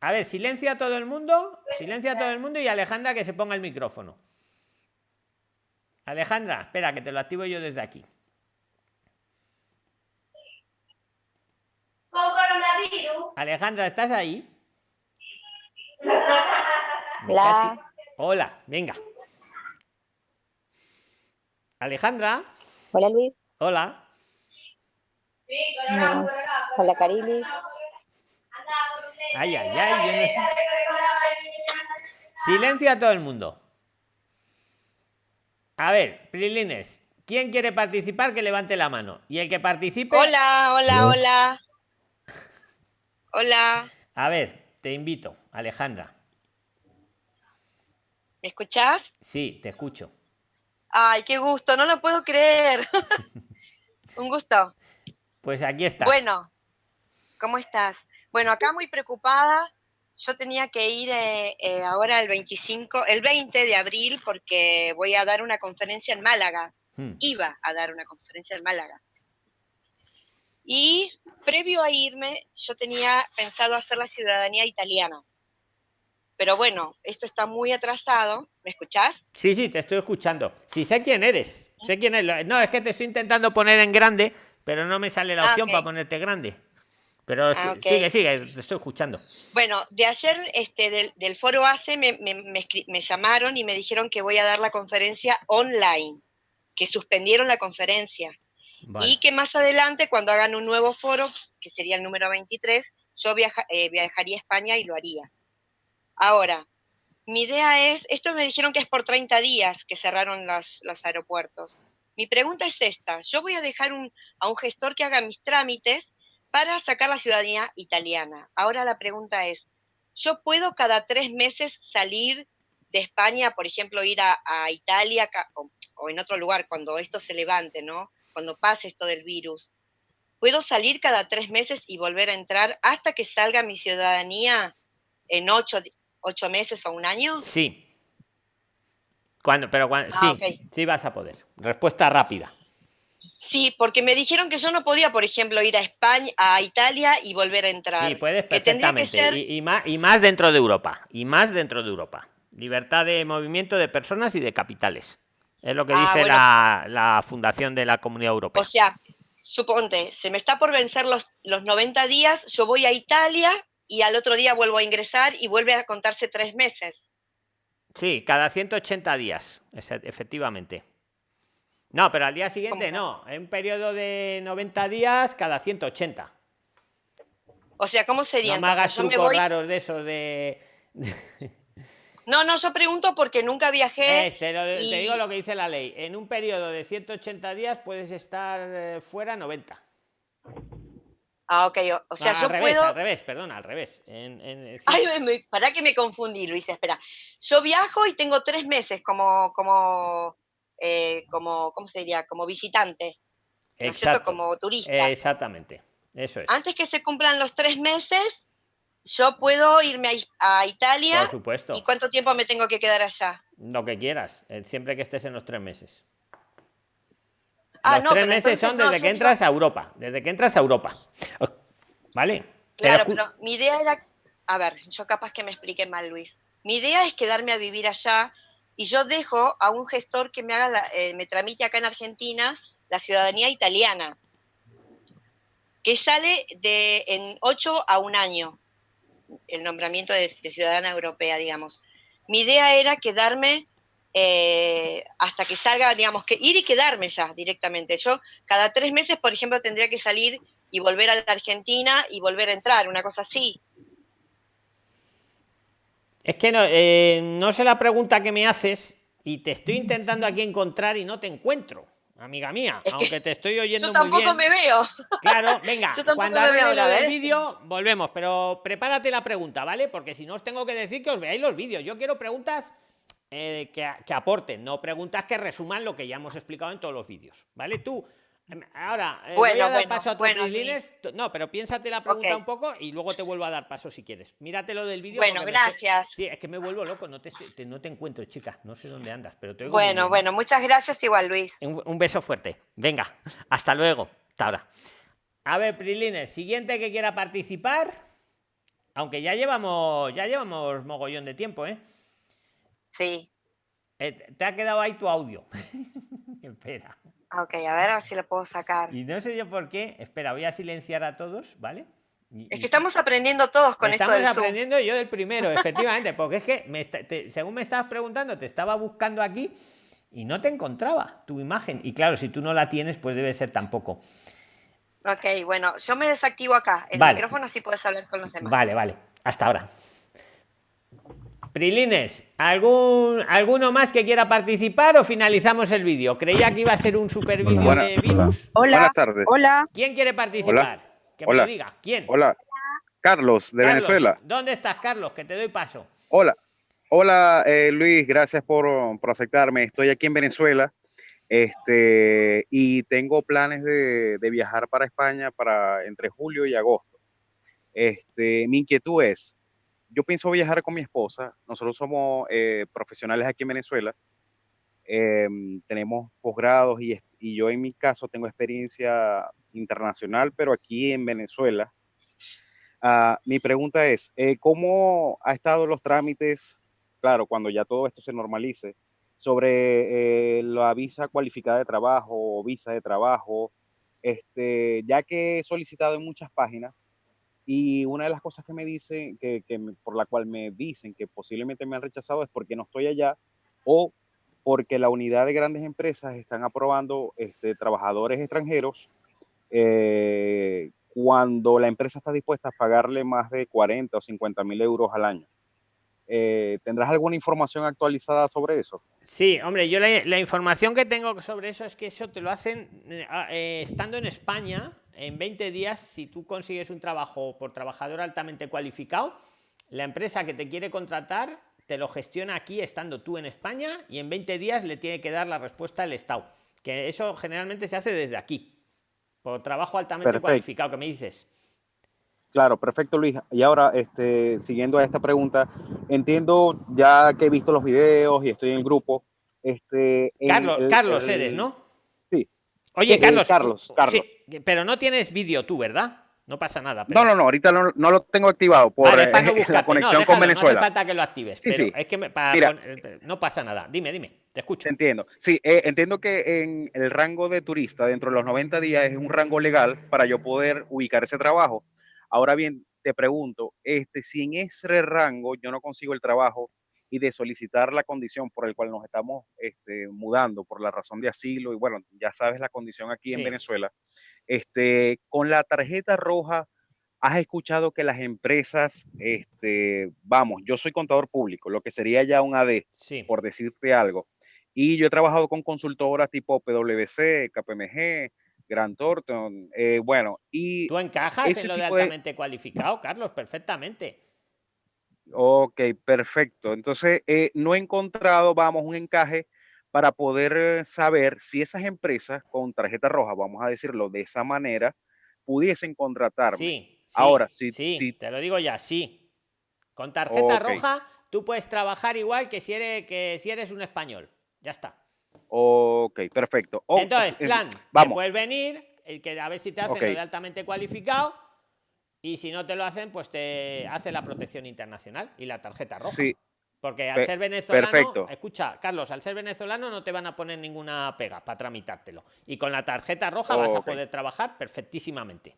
A ver, silencia a todo el mundo, silencia a todo el mundo y Alejandra que se ponga el micrófono. Alejandra, espera, que te lo activo yo desde aquí. Alejandra, ¿estás ahí? Hola. Hola, venga. Alejandra, Hola Luis. hola. Hola Carilis. Ay, ay, ay, yo no sé. Silencio a todo el mundo. A ver, Prilines, ¿Quién quiere participar? Que levante la mano. Y el que participe. Hola, hola, hola. Hola. A ver, te invito, Alejandra. ¿Me escuchás? Sí, te escucho. Ay, qué gusto, no lo puedo creer. Un gusto. Pues aquí está. Bueno, ¿cómo estás? Bueno, acá muy preocupada. Yo tenía que ir eh, eh, ahora el 25, el 20 de abril porque voy a dar una conferencia en Málaga. Hmm. Iba a dar una conferencia en Málaga. Y previo a irme, yo tenía pensado hacer la ciudadanía italiana. Pero bueno, esto está muy atrasado. ¿Me escuchás? Sí, sí, te estoy escuchando. Sí, sé quién eres. Sé quién eres. No, es que te estoy intentando poner en grande, pero no me sale la Ah, opción para ponerte grande. Pero Ah, sigue, sigue, te estoy escuchando. Bueno, de ayer este, del, del foro ACE me, me- me me llamaron y me dijeron que voy a dar la conferencia online, que suspendieron la conferencia. Vale. Y que más adelante, cuando hagan un nuevo foro, que sería el número 23, yo viaja- eh, viajaría a España y lo haría. Ahora, mi idea es, esto me dijeron que es por 30 días que cerraron los, los aeropuertos. Mi pregunta es esta, yo voy a dejar a un gestor que haga mis trámites para sacar la ciudadanía italiana. Ahora la pregunta es, ¿yo puedo cada tres meses salir de España, por ejemplo, ir a, Italia o, o en otro lugar cuando esto se levante, ¿no? Cuando pase esto del virus. ¿Puedo salir cada tres meses y volver a entrar hasta que salga mi ciudadanía en ocho, ocho meses o un año? Sí. Cuando, pero cuando, Ah, sí, sí vas a poder. Respuesta rápida. Sí, porque me dijeron que yo no podía, por ejemplo, ir a España, a Italia y volver a entrar. Sí, puedes que tendría que perfectamente. ser Y, y más, y más dentro de Europa. Y más dentro de Europa. Libertad de movimiento de personas y de capitales. Es lo que Ah, dice bueno. la, la Fundación de la Comunidad Europea. O sea, suponte, se me está por vencer los, los 90 días, yo voy a Italia y al otro día vuelvo a ingresar y vuelve a contarse tres meses. Sí, cada 180 días, efe- efectivamente. No, pero al día siguiente no. En un periodo de 90 días, cada 180. O sea, ¿cómo sería? No me hagas Yo me trucos voy... raros de esos de... No, no, yo pregunto porque nunca viajé. Este, lo de- y- Te digo lo que dice la ley. En un periodo de 180 días puedes estar eh, fuera 90. Ah, ok, o, o sea, No, yo al revés, puedo... al revés, perdón, al revés. En, en- sí. Ay, me, me- pará que me confundí, Luis, espera. Yo viajo y tengo tres meses como, como, eh, como, ¿cómo se diría? Como visitante, ¿no es cierto? Exacto. Como turista. Exactamente. Eso es. Antes que se cumplan los tres meses, yo puedo irme a, a Italia. Por supuesto. ¿Y cuánto tiempo me tengo que quedar allá? Lo que quieras, eh, siempre que estés en los tres meses. Ah, los no, tres meses son desde que entras a Europa. Desde que entras a Europa. ¿Vale? Claro, Pero mi idea era, a ver, yo capaz que me explique mal, Luis. Mi idea es quedarme a vivir allá y yo dejo a un gestor que me haga, la- eh, me tramite acá en Argentina la ciudadanía italiana, que sale de en 8 a un año, el nombramiento de, de ciudadana europea, digamos. Mi idea era quedarme eh, hasta que salga, digamos, que ir y quedarme ya directamente. Yo cada tres meses, por ejemplo, tendría que salir y volver a la Argentina y volver a entrar, una cosa así. Es que no, eh, no sé la pregunta que me haces y te estoy intentando aquí encontrar y no te encuentro, amiga mía. Es aunque te estoy oyendo Yo muy tampoco bien. me veo. Claro, venga, Yo cuando me veo vídeo, volvemos, pero prepárate la pregunta, ¿vale? Porque si no os tengo que decir que os veáis los vídeos. Yo quiero preguntas eh, que, que aporten, no preguntas que resuman lo que ya hemos explicado en todos los vídeos, ¿vale? Tú, em, ahora, eh, voy a dar bueno, paso a bueno, No, pero piénsate la pregunta un poco y luego te vuelvo a dar paso si quieres. Mírate lo del vídeo. Bueno, estoy- gracias. Sí, es que me vuelvo loco, no te, no te encuentro, chica, no sé dónde andas, pero te oigo Bueno, bueno, muchas gracias igual, Luis. Un, un beso fuerte. Venga, hasta luego. Hasta ahora. A ver, Prilines, siguiente que quiera participar. Aunque ya llevamos, ya llevamos mogollón de tiempo, ¿eh? Sí. Eh, te ha quedado ahí tu audio. Espera. Ah, Ok, a ver, a ver si lo puedo sacar. Y no sé yo por qué. Espera, voy a silenciar a todos, ¿vale? Y- Es que estamos aprendiendo todos con esto Estamos Zoom. aprendiendo yo del primero, efectivamente, porque es que me está- te- según me estabas preguntando, te estaba buscando aquí y no te encontraba tu imagen. Y claro, si tú no la tienes, pues debe ser tampoco. Ok, bueno, yo me desactivo acá el Vale. micrófono así puedes hablar con los demás. Vale, vale. Hasta ahora. Prilines, ¿algún, ¿alguno más que quiera participar o finalizamos el vídeo? Creía que iba a ser un super vídeo Hola. de virus. Hola. Buenas tardes. Hola. ¿Quién quiere participar? Que me Hola. lo diga. ¿Quién? Hola. Carlos, de Carlos, Venezuela. ¿Dónde estás, Carlos? Que te doy paso. Hola. Hola, eh, Luis, gracias por, por aceptarme. Estoy aquí en Venezuela este, y tengo planes de, de viajar para España para entre julio y agosto. Este, mi inquietud es, yo pienso viajar con mi esposa. Nosotros somos eh, profesionales aquí en Venezuela. Em, tenemos posgrados y, y yo en mi caso tengo experiencia internacional, pero aquí en Venezuela. Ah, mi pregunta es, eh, ¿cómo ha estado los trámites, claro, cuando ya todo esto se normalice, sobre eh, la visa cualificada de trabajo o visa de trabajo? Este, ya que he solicitado en muchas páginas y una de las cosas que me dicen, que, que me- por la cual me dicen que posiblemente me han rechazado es porque no estoy allá o porque la unidad de grandes empresas están aprobando este, trabajadores extranjeros eh, cuando la empresa está dispuesta a pagarle más de 40 o 50 mil euros al año. Eh, ¿Tendrás alguna información actualizada sobre eso? Sí, hombre, yo la, la información que tengo sobre eso es que eso te lo hacen eh, eh, estando en España. En 20 días, si tú consigues un trabajo por trabajador altamente cualificado, la empresa que te quiere contratar te lo gestiona aquí estando tú en España y en 20 días le tiene que dar la respuesta al Estado. Que eso generalmente se hace desde aquí, por trabajo altamente Perfecto. cualificado, que me dices. Claro, perfecto, Luis. Y ahora, este, siguiendo a esta pregunta, entiendo ya que he visto los videos y estoy en el grupo. Este, en Carlos, el- Carlos el- eres, ¿no? Sí. Oye, Eh, Carlos. Carlos, Carlos. sí, pero no tienes vídeo tú, ¿verdad? No pasa nada. pero- No, no, no, ahorita no, no lo tengo activado por Vale, eh, para no la conexión no, con déjalo, Venezuela. No hace falta que lo actives, Sí, pero sí. es que me- para Mira. pon- no pasa nada. Dime, dime, te escucho. Entiendo. Sí, eh, entiendo que en el rango de turista, dentro de los 90 días, es un rango legal para yo poder ubicar ese trabajo. Ahora bien, te pregunto, este, si en ese rango yo no consigo el trabajo y de solicitar la condición por el cual nos estamos este, mudando por la razón de asilo, y bueno, ya sabes la condición aquí en Sí. Venezuela, este, con la tarjeta roja, has escuchado que las empresas, este, vamos, yo soy contador público, lo que sería ya un AD, Sí. por decirte algo. Y yo he trabajado con consultoras tipo PwC, KPMG, Grant Thornton, eh, bueno, y Tú encajas en lo de- altamente cualificado, Carlos, perfectamente. Ok, perfecto. Entonces, eh, no he encontrado, vamos, un encaje para poder eh, saber si esas empresas con tarjeta roja, vamos a decirlo de esa manera, pudiesen contratarme. Sí, sí, Ahora, sí, si- te lo digo ya, sí. Con tarjeta roja tú puedes trabajar igual que si eres que si eres un español. Ya está. ok, perfecto. Oh, Entonces, eh, plan, te vamos, puedes venir, el que a ver si te hacen lo de altamente cualificado y si no te lo hacen, pues te hace la protección internacional y la tarjeta roja. sí, Porque al Pe- ser venezolano, perfecto. escucha, Carlos, al ser venezolano no te van a poner ninguna pega para tramitártelo. Y con la tarjeta roja vas a poder trabajar perfectísimamente.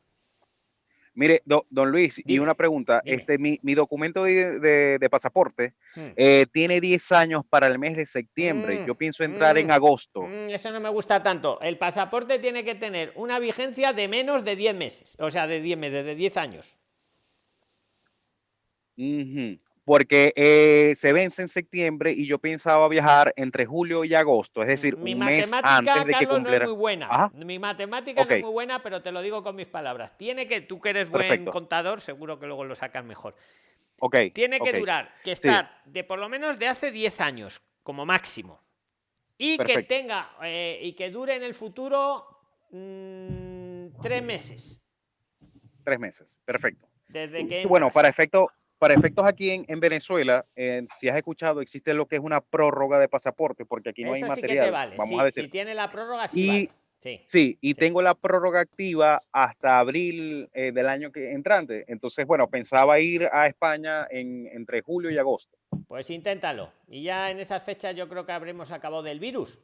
Mire, do- don Luis, y una pregunta. dime. Este, mi, mi documento de, de- de pasaporte Hmm. eh, tiene 10 años para el mes de septiembre. Mm, Yo pienso entrar en agosto. Eso no me gusta tanto. El pasaporte tiene que tener una vigencia de menos de 10 meses. O sea, de 10 meses, de 10 años. Porque eh, se vence en septiembre y yo pensaba viajar entre julio y agosto, es decir, Mi un mes matemática, antes de que Carlos, no es cumpliera. muy buena. Mi matemática no es muy buena, pero te lo digo con mis palabras. Tiene que, tú que eres buen contador, seguro que luego lo sacas mejor. Tiene que durar, que Sí, estar de por lo menos de hace 10 años, como máximo. Y que tenga, eh, y que dure en el futuro mm, tres meses. tres meses, perfecto. Desde que Y bueno, para efecto, para efectos aquí en, en Venezuela, eh, si has escuchado, existe lo que es una prórroga de pasaporte, porque aquí no hay Eso sí que material, te vale. vamos sí, a decir. Si tiene la prórroga, sí Y vale. Sí. sí, y tengo la prórroga activa hasta abril eh, del año que entrante. Entonces, bueno, pensaba ir a España en, entre julio y agosto. Pues inténtalo. Y ya en esas fechas yo creo que habremos acabado del virus.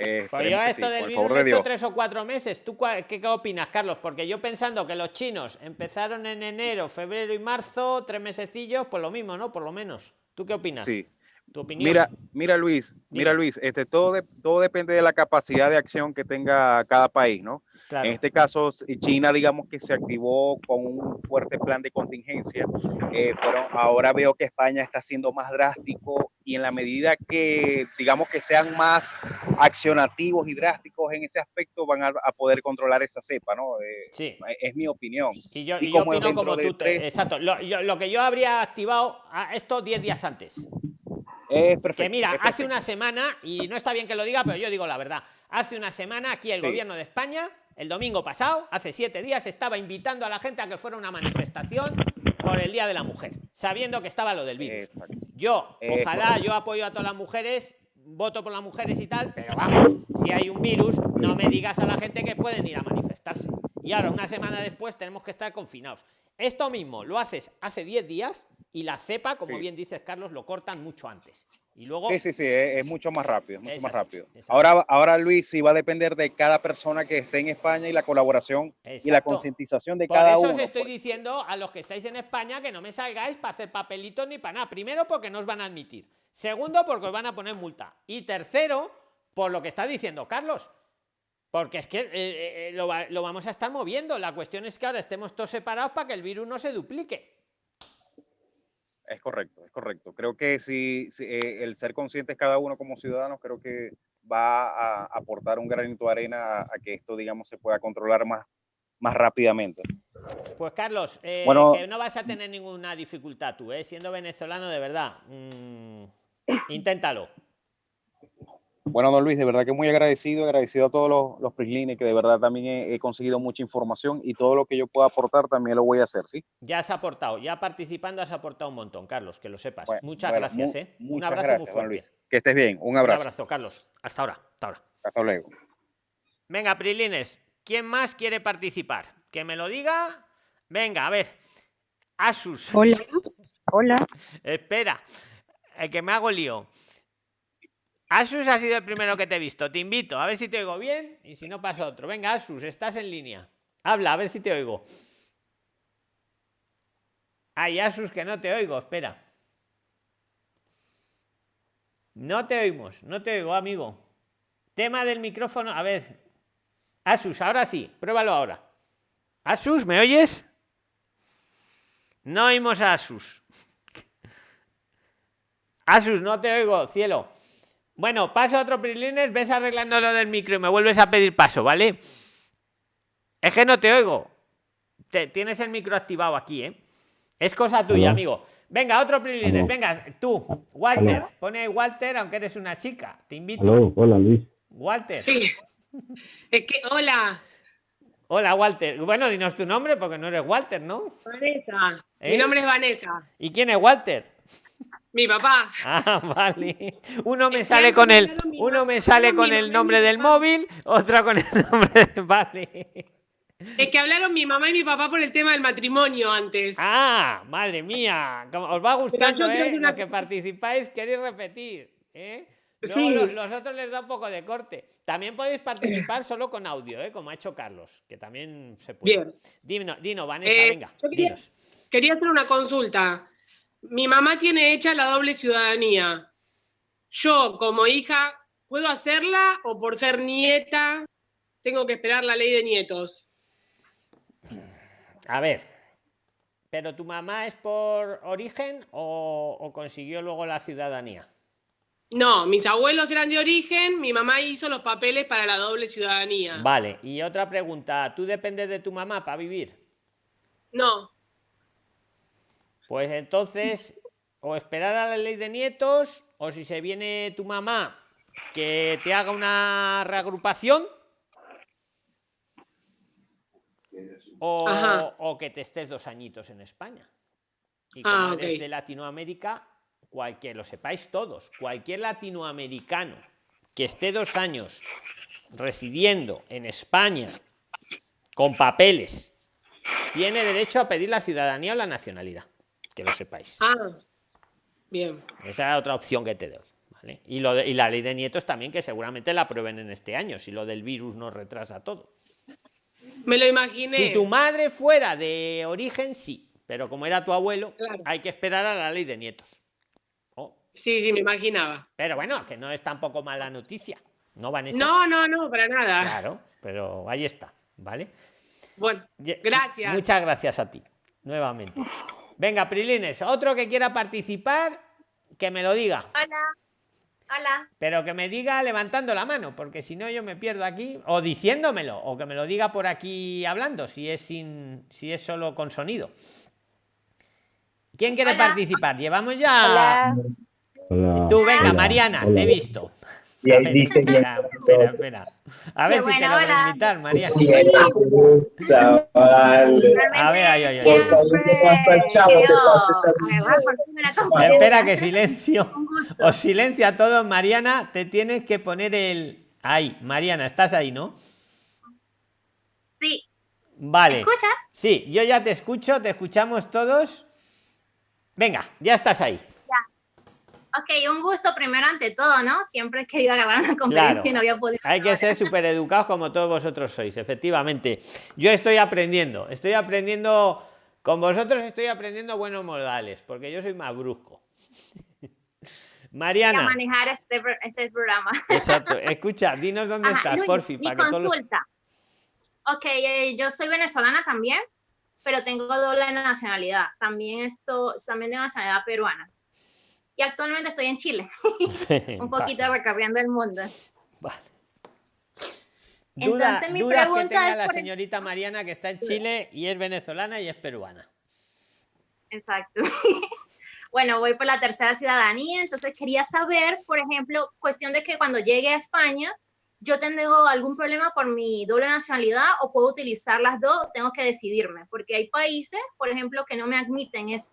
Eh, Pues yo esto sí, del virus he de hecho tres o cuatro meses. ¿Tú qué, qué opinas, Carlos? Porque yo pensando que los chinos empezaron en enero, febrero y marzo, tres mesecillos, pues lo mismo, ¿no? Por lo menos. ¿Tú qué opinas? Sí. Tu opinión. Mira, mira Luis, mira Luis, este, todo, de- todo depende de la capacidad de acción que tenga cada país, ¿no? Claro. En este caso, China, digamos que se activó con un fuerte plan de contingencia, eh, pero ahora veo que España está siendo más drástico y en la medida que, digamos que sean más accionativos y drásticos en ese aspecto, van a, a poder controlar esa cepa, ¿no? Eh, Sí. Es mi opinión. Y yo, Y y yo como opino como tú. tres- Exacto. Lo, yo- lo que yo habría activado a esto 10 días antes. Es perfecto. Que mira, es hace una semana, y no está bien que lo diga, pero yo digo la verdad. Hace una semana aquí el Sí. gobierno de España, el domingo pasado, hace siete días, estaba invitando a la gente a que fuera una manifestación por el Día de la Mujer, sabiendo que estaba lo del virus. Yo, ojalá, yo apoyo a todas las mujeres, voto por las mujeres y tal, pero vamos, si hay un virus, no me digas a la gente que pueden ir a manifestarse. Y ahora, una semana después, tenemos que estar confinados. Esto mismo lo haces hace 10 días y la cepa, como Sí. bien dices, Carlos, lo cortan mucho antes. Y luego Sí, sí, sí, es, es mucho más rápido, mucho más rápido. Ahora, ahora Luis, sí va a depender de cada persona que esté en España y la colaboración y la concientización de Por cada eso uno. os estoy pues. diciendo a los que estáis en España que no me salgáis para hacer papelitos ni para nada. Primero, porque no os van a admitir. Segundo, porque os van a poner multa. Y tercero, por lo que está diciendo Carlos. Porque es que eh, eh, eh, lo, lo vamos a estar moviendo. La cuestión es que ahora estemos todos separados para que el virus no se duplique. Es correcto, es correcto. Creo que si, si, eh, el ser conscientes cada uno como ciudadanos, creo que va a aportar un granito de arena a, a que esto, digamos, se pueda controlar más, más rápidamente. Pues Carlos, eh, Bueno. que no vas a tener ninguna dificultad tú, ¿eh? siendo venezolano de verdad. Mm, inténtalo. Bueno, don Luis, de verdad que muy agradecido, agradecido a todos los, los PRIXLINES, que de verdad también he, he conseguido mucha información y todo lo que yo pueda aportar también lo voy a hacer, ¿sí? Ya has aportado, ya participando has aportado un montón, Carlos, que lo sepas. Bueno, Muchas bueno, gracias, mu- ¿eh? Un abrazo gracias, muy don fuerte. Luis. Que estés bien, un abrazo. Un abrazo, Carlos. Hasta ahora, hasta ahora. Hasta luego. Venga, Prilines, ¿quién más quiere participar? Que me lo diga. Venga, a ver. Asus. Hola. Hola. Espera, eh, que me hago lío. Asus ha sido el primero que te he visto. Te invito, a ver si te oigo bien y si no paso a otro. Venga, Asus, estás en línea. Habla, a ver si te oigo. Ay, Asus, que no te oigo, espera. No te oímos, no te oigo, amigo. Tema del micrófono, a ver. Asus, ahora sí, pruébalo ahora. Asus, ¿me oyes? No oímos a Asus. Asus, no te oigo, cielo. Bueno, paso a otro Prilines, ves arreglando lo del micro y me vuelves a pedir paso, ¿vale? Es que no te oigo. Te- tienes el micro activado aquí, ¿eh? Es cosa tuya, Aló. amigo. Venga, otro Prilines, Aló. venga, tú, Walter. Aló. Pone Walter, aunque eres una chica. Te invito. Aló, hola Luis. Walter. Sí. Es que, hola, Hola, Walter. Bueno, dinos tu nombre porque no eres Walter, ¿no? Vanessa. ¿Eh? Mi nombre es Vanessa. ¿Y quién es Walter? Mi papá. Ah, vale. Uno me sale con el, uno me sale con el nombre del móvil, otra con el nombre de... Vale. Es que hablaron mi mamá y mi papá por el tema del matrimonio antes. Ah, madre mía. Os va gustando, ¿eh? una Los que participáis queréis repetir, ¿eh? Sí. lo- los otros les da un poco de corte. También podéis participar solo con audio, ¿eh? Como ha hecho Carlos, que también se puede. Bien. Dino, Dino Vanessa, Eh, venga. yo quería, dinos. quería hacer una consulta. Mi mamá tiene hecha la doble ciudadanía. Yo, como hija, ¿puedo hacerla o por ser nieta tengo que esperar la ley de nietos? A ver. ¿Pero tu mamá es por origen o, o consiguió luego la ciudadanía? No, mis abuelos eran de origen, mi mamá hizo los papeles para la doble ciudadanía. Vale, y otra pregunta, ¿tú dependes de tu mamá para vivir? No, Pues entonces, o esperar a la ley de nietos, o si se viene tu mamá, que te haga una reagrupación, o, que te estés dos añitos en España. Y Ah, como eres ok. de Latinoamérica, cualquier, lo sepáis todos, cualquier latinoamericano que esté dos años residiendo en España con papeles, tiene derecho a pedir la ciudadanía o la nacionalidad. Que lo sepáis. ah, bien. Esa es otra opción que te doy. ¿vale? Y, lo de- y la ley de nietos también, que seguramente la aprueben en este año, si lo del virus nos retrasa todo. Me lo imaginé. Si tu madre fuera de origen, sí. Pero como era tu abuelo, Claro. hay que esperar a la ley de nietos. Oh, Sí, sí, me imaginaba. Pero bueno, que no es tampoco mala noticia. No, Vanessa. No, no, no, para nada. Claro, pero ahí está, ¿vale? Bueno, gracias. Muchas gracias a ti, nuevamente. Venga, Prilines, otro que quiera participar, que me lo diga. Hola. Hola. Pero que me diga levantando la mano, porque si no yo me pierdo aquí, o diciéndomelo, o que me lo diga por aquí hablando, si es sin, si es solo con sonido. ¿Quién quiere Hola. participar? Llevamos ya. Hola. Hola. Tú, venga, Hola. Mariana, Hola. te he visto. Y ahí dice que Espera, espera, espera. A ver Qué si te bueno, lo voy a invitar, Mariana. Sí, te gusta, vale. A ver, ay, ay, ay. Chavo te. Espera que silencio. Os silencia a todos, Mariana. Te tienes que poner el. Ahí, Mariana, estás ahí, ¿no? Sí. Vale. ¿Me escuchas? Sí, yo ya te escucho, te escuchamos todos. Venga, ya estás ahí. Ok, un gusto primero ante todo, ¿no? Siempre he querido agarrar una Claro. conferencia y no había podido. Hay que ser súper educados como todos vosotros sois, efectivamente. Yo estoy aprendiendo, estoy aprendiendo, con vosotros estoy aprendiendo buenos modales, porque yo soy más brusco. Mariana, manejar este, este programa. exacto, escucha, dinos dónde Ajá, estás, Luis, porfi, mi para que todos los- consulta. Ok, eh, yo soy venezolana también, pero tengo doble nacionalidad. También esto, también de nacionalidad peruana. Y actualmente estoy en Chile, un poquito recorriendo el mundo. Duda- Entonces, mi dudas que pregunta tenga es la señorita Mariana que está en Chile y es venezolana y es peruana. Exacto. bueno, voy por la tercera ciudadanía, entonces quería saber, por ejemplo, cuestión de que cuando llegue a España, yo tengo algún problema por mi doble nacionalidad o puedo utilizar las dos, tengo que decidirme, porque hay países, por ejemplo, que no me admiten eso.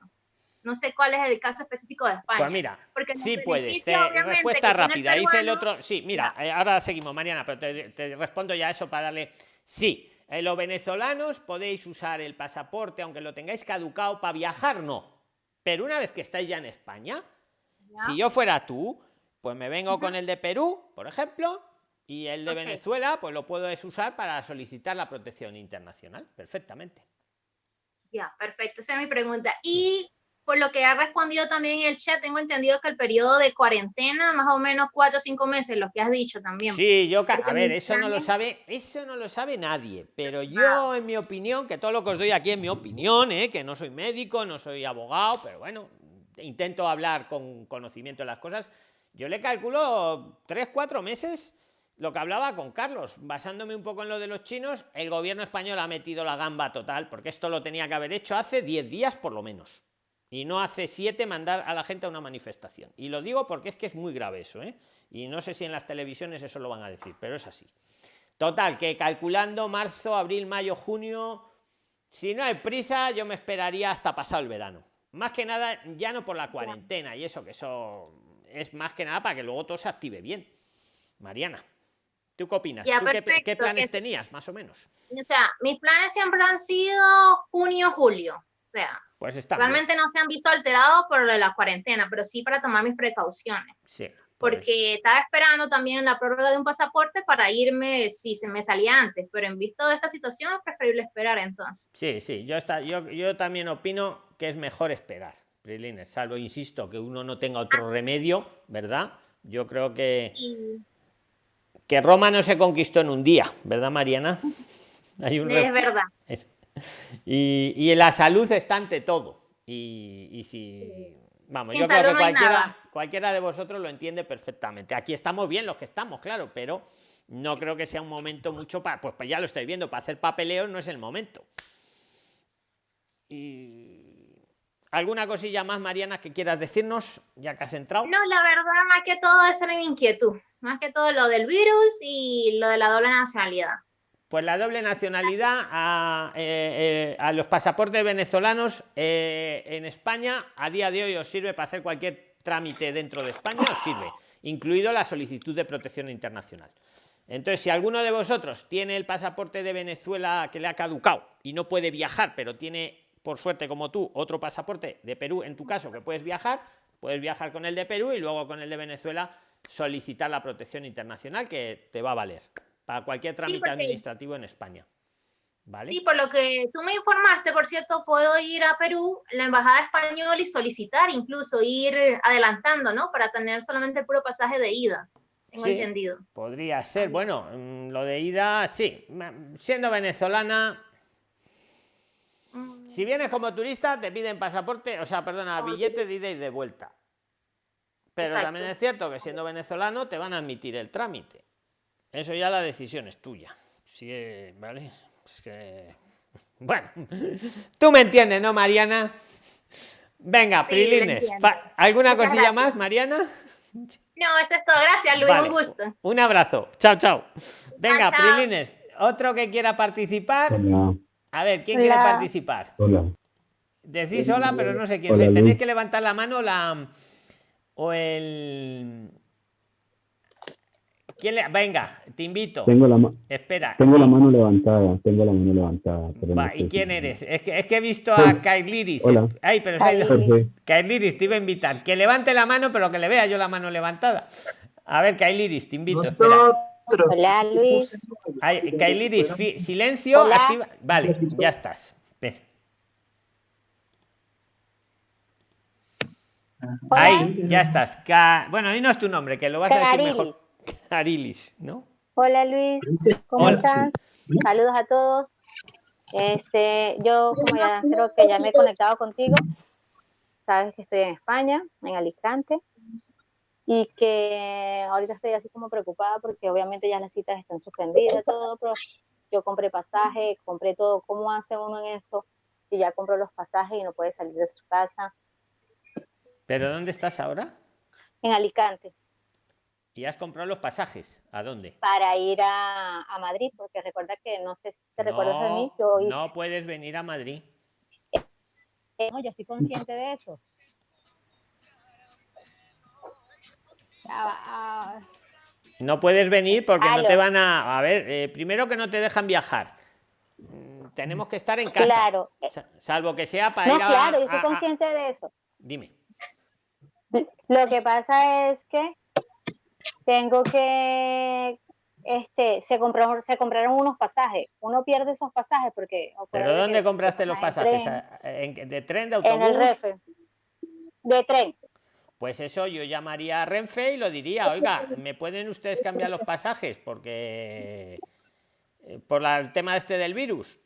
No sé cuál es el caso específico de España. Pues mira, porque sí puedes. Te- respuesta el rápida. Dice el otro. Sí, mira, eh, ahora seguimos, Mariana, pero te, te respondo ya eso para darle. Sí, eh, los venezolanos podéis usar el pasaporte, aunque lo tengáis caducado, para viajar, no. Pero una vez que estáis ya en España, si yo fuera tú, pues me vengo con el de Perú, por ejemplo, y el de. Venezuela, pues lo puedes usar para solicitar la protección internacional, perfectamente. Ya, perfecto, esa es mi pregunta. Y por lo que ha respondido también en el chat, tengo entendido que el periodo de cuarentena, más o menos cuatro o cinco meses, lo que has dicho también. Sí, yo, a ver, eso no lo sabe, eso no lo sabe nadie, pero yo, en mi opinión, que todo lo que os doy aquí es mi opinión, ¿eh? que no soy médico, no soy abogado, pero bueno, intento hablar con conocimiento de las cosas, yo le calculo tres, cuatro meses lo que hablaba con Carlos, basándome un poco en lo de los chinos, el gobierno español ha metido la gamba total, porque esto lo tenía que haber hecho hace 10 días por lo menos. Y no hace siete mandar a la gente a una manifestación. Y lo digo porque es que es muy grave eso, ¿eh? Y no sé si en las televisiones eso lo van a decir, pero es así. Total, que calculando marzo, abril, mayo, junio, si no hay prisa, yo me esperaría hasta pasado el verano. Más que nada, ya no por la cuarentena y eso, que eso es más que nada para que luego todo se active bien. Mariana, ¿tú qué opinas? Ya, ¿Tú qué, planes que- tenías, más o menos? O sea, mis planes siempre han sido junio, julio. O sea, Pues está bien. realmente no se han visto alterados por lo de la cuarentena, pero sí para tomar mis precauciones. Sí. Porque estaba esperando también la prórroga de un pasaporte para irme si se me salía antes, pero en visto de esta situación es preferible esperar entonces. Sí, sí, yo, está, yo, yo también opino que es mejor esperar, Prilines, salvo, insisto, que uno no tenga otro remedio, ¿verdad? Yo creo que, Y que Roma no se conquistó en un día, ¿verdad, Mariana? Hay un es verdad. Es- Y, y la salud está ante todo. Y, y si. Vamos, Sin yo creo que no cualquiera, de vosotros lo entiende perfectamente. Aquí estamos bien los que estamos, claro, pero no creo que sea un momento mucho para. Pues, pues ya lo estoy viendo, para hacer papeleo no es el momento. Y. ¿Alguna cosilla más, Mariana, que quieras decirnos, ya que has entrado? No, la verdad, más que todo esa era mi inquietud. Más que todo lo del virus y lo de la doble nacionalidad. Pues la doble nacionalidad a, eh, eh, los pasaportes venezolanos eh, en España a día de hoy os sirve para hacer cualquier trámite dentro de España, os sirve, incluido la solicitud de protección internacional. Entonces, si alguno de vosotros tiene el pasaporte de Venezuela que le ha caducado y no puede viajar, pero tiene, por suerte como tú, otro pasaporte de Perú, en tu caso, que puedes viajar, puedes viajar con el de Perú y luego con el de Venezuela solicitar la protección internacional que te va a valer para cualquier Sí, trámite porque- administrativo en España. ¿vale? Sí, por lo que tú me informaste, por cierto, puedo ir a Perú, la embajada española y solicitar incluso ir adelantando, ¿no? Para tener solamente el puro pasaje de ida. Tengo Sí, entendido. Podría ser, bueno, mm, lo de ida, sí. Ma- Siendo venezolana, Mm, si vienes como turista, te piden pasaporte, o sea, perdona, billete de ida y de vuelta. Pero Exacto. también es cierto que siendo venezolano te van a admitir el trámite. Eso ya la decisión es tuya. Sí, ¿vale? Es que... Bueno, tú me entiendes, ¿no, Mariana? Venga, Sí, Prilines. ¿Alguna Muchas cosilla gracias. más, Mariana? No, eso es todo. Gracias, Luis. Vale. Un gusto. Un abrazo. Chao, chao. Venga, chao. Prilines. Otro que quiera participar. Hola, A ver, ¿quién Hola. quiere participar? hola. Decís hola, pero no sé quién Hola. Tenéis que levantar la mano la o el. ¿Quién le... Venga, te invito. Tengo la, ma- Espera. tengo sí. la mano levantada, tengo la mano levantada. no ¿Y si- quién eres? Es que, es que he visto a Kailiris. Hola. Ay, pero. Kailiris, te iba a invitar. Que levante la mano, pero que le vea yo la mano levantada. A ver, Kailiris, te invito. espera. Hola, Luis. Ay, Kailiris, fi- silencio, Hola. activa. Vale, ya estás. Ven. Ahí, ya estás. Ca- Bueno, dinos tu nombre, que lo vas a decir mejor. Carilis, ¿no? Hola, Luis. ¿Cómo Hola. estás? Saludos a todos. Este, yo como ya creo que ya me he conectado contigo, sabes que estoy en España, en Alicante, y que ahorita estoy así como preocupada porque obviamente ya las citas están suspendidas, todo, pero yo compré pasaje, compré todo. ¿Cómo hace uno en eso? Si ya compró los pasajes y no puede salir de su casa. ¿Pero dónde estás ahora? En Alicante, ¿Y has comprado los pasajes? ¿A dónde? para ir a, a Madrid, porque recuerda que no sé si te recuerdas de mí, No, yo hice- no puedes venir a Madrid. Eh, no, yo estoy consciente de eso. Ah, ah, No puedes venir porque no te van a... A ver, eh, primero que no te dejan viajar. Mm, Tenemos que estar en casa. Claro. Sa- Salvo que sea para no, ir a... claro, yo estoy a- consciente de eso. Dime. Lo que pasa es que tengo que, este, se compraron, se compraron unos pasajes. Uno pierde esos pasajes porque. ¿Pero dónde compraste los en pasajes? ¿A- en- ¿De tren, de tren, En el autobús? Renfe. De tren. Pues eso yo llamaría a Renfe y lo diría, oiga, ¿me pueden ustedes cambiar los pasajes? Porque eh, por la- el tema este del virus.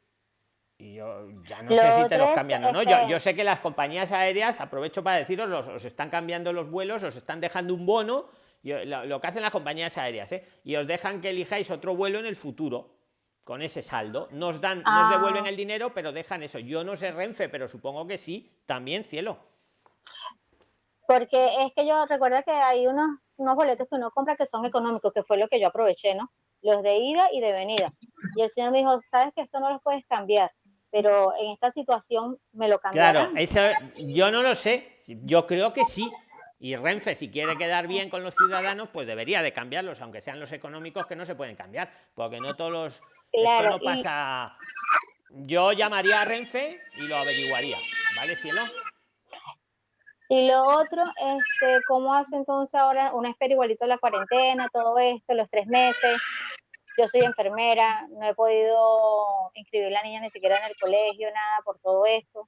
Y yo ya no Lo sé si te los cambian o no. Yo, este- yo sé que las compañías aéreas, aprovecho para deciros, los, os están cambiando los vuelos, os están dejando un bono, lo, que hacen las compañías aéreas, ¿eh? y os dejan que elijáis otro vuelo en el futuro con ese saldo. Nos dan, nos Ah. devuelven el dinero, pero dejan eso. Yo no sé Renfe, pero supongo que sí, también cielo. Porque es que yo recuerda que hay unos, unos boletos que uno compra que son económicos, que fue lo que yo aproveché, ¿no? Los de ida y de venida. Y el señor me dijo, sabes que esto no lo puedes cambiar, pero en esta situación me lo cambiarán. Claro, eso yo no lo sé. Yo creo que sí. Y Renfe, si quiere quedar bien con los ciudadanos, pues debería de cambiarlos, aunque sean los económicos que no se pueden cambiar, porque no todos los. Claro, esto no y- pasa. Yo llamaría a Renfe y lo averiguaría, ¿vale, cielo? Y lo otro, este, ¿cómo hace entonces ahora una espera igualito a la cuarentena, todo esto, los tres meses? Yo soy enfermera, no he podido inscribir a la niña ni siquiera en el colegio, nada por todo esto.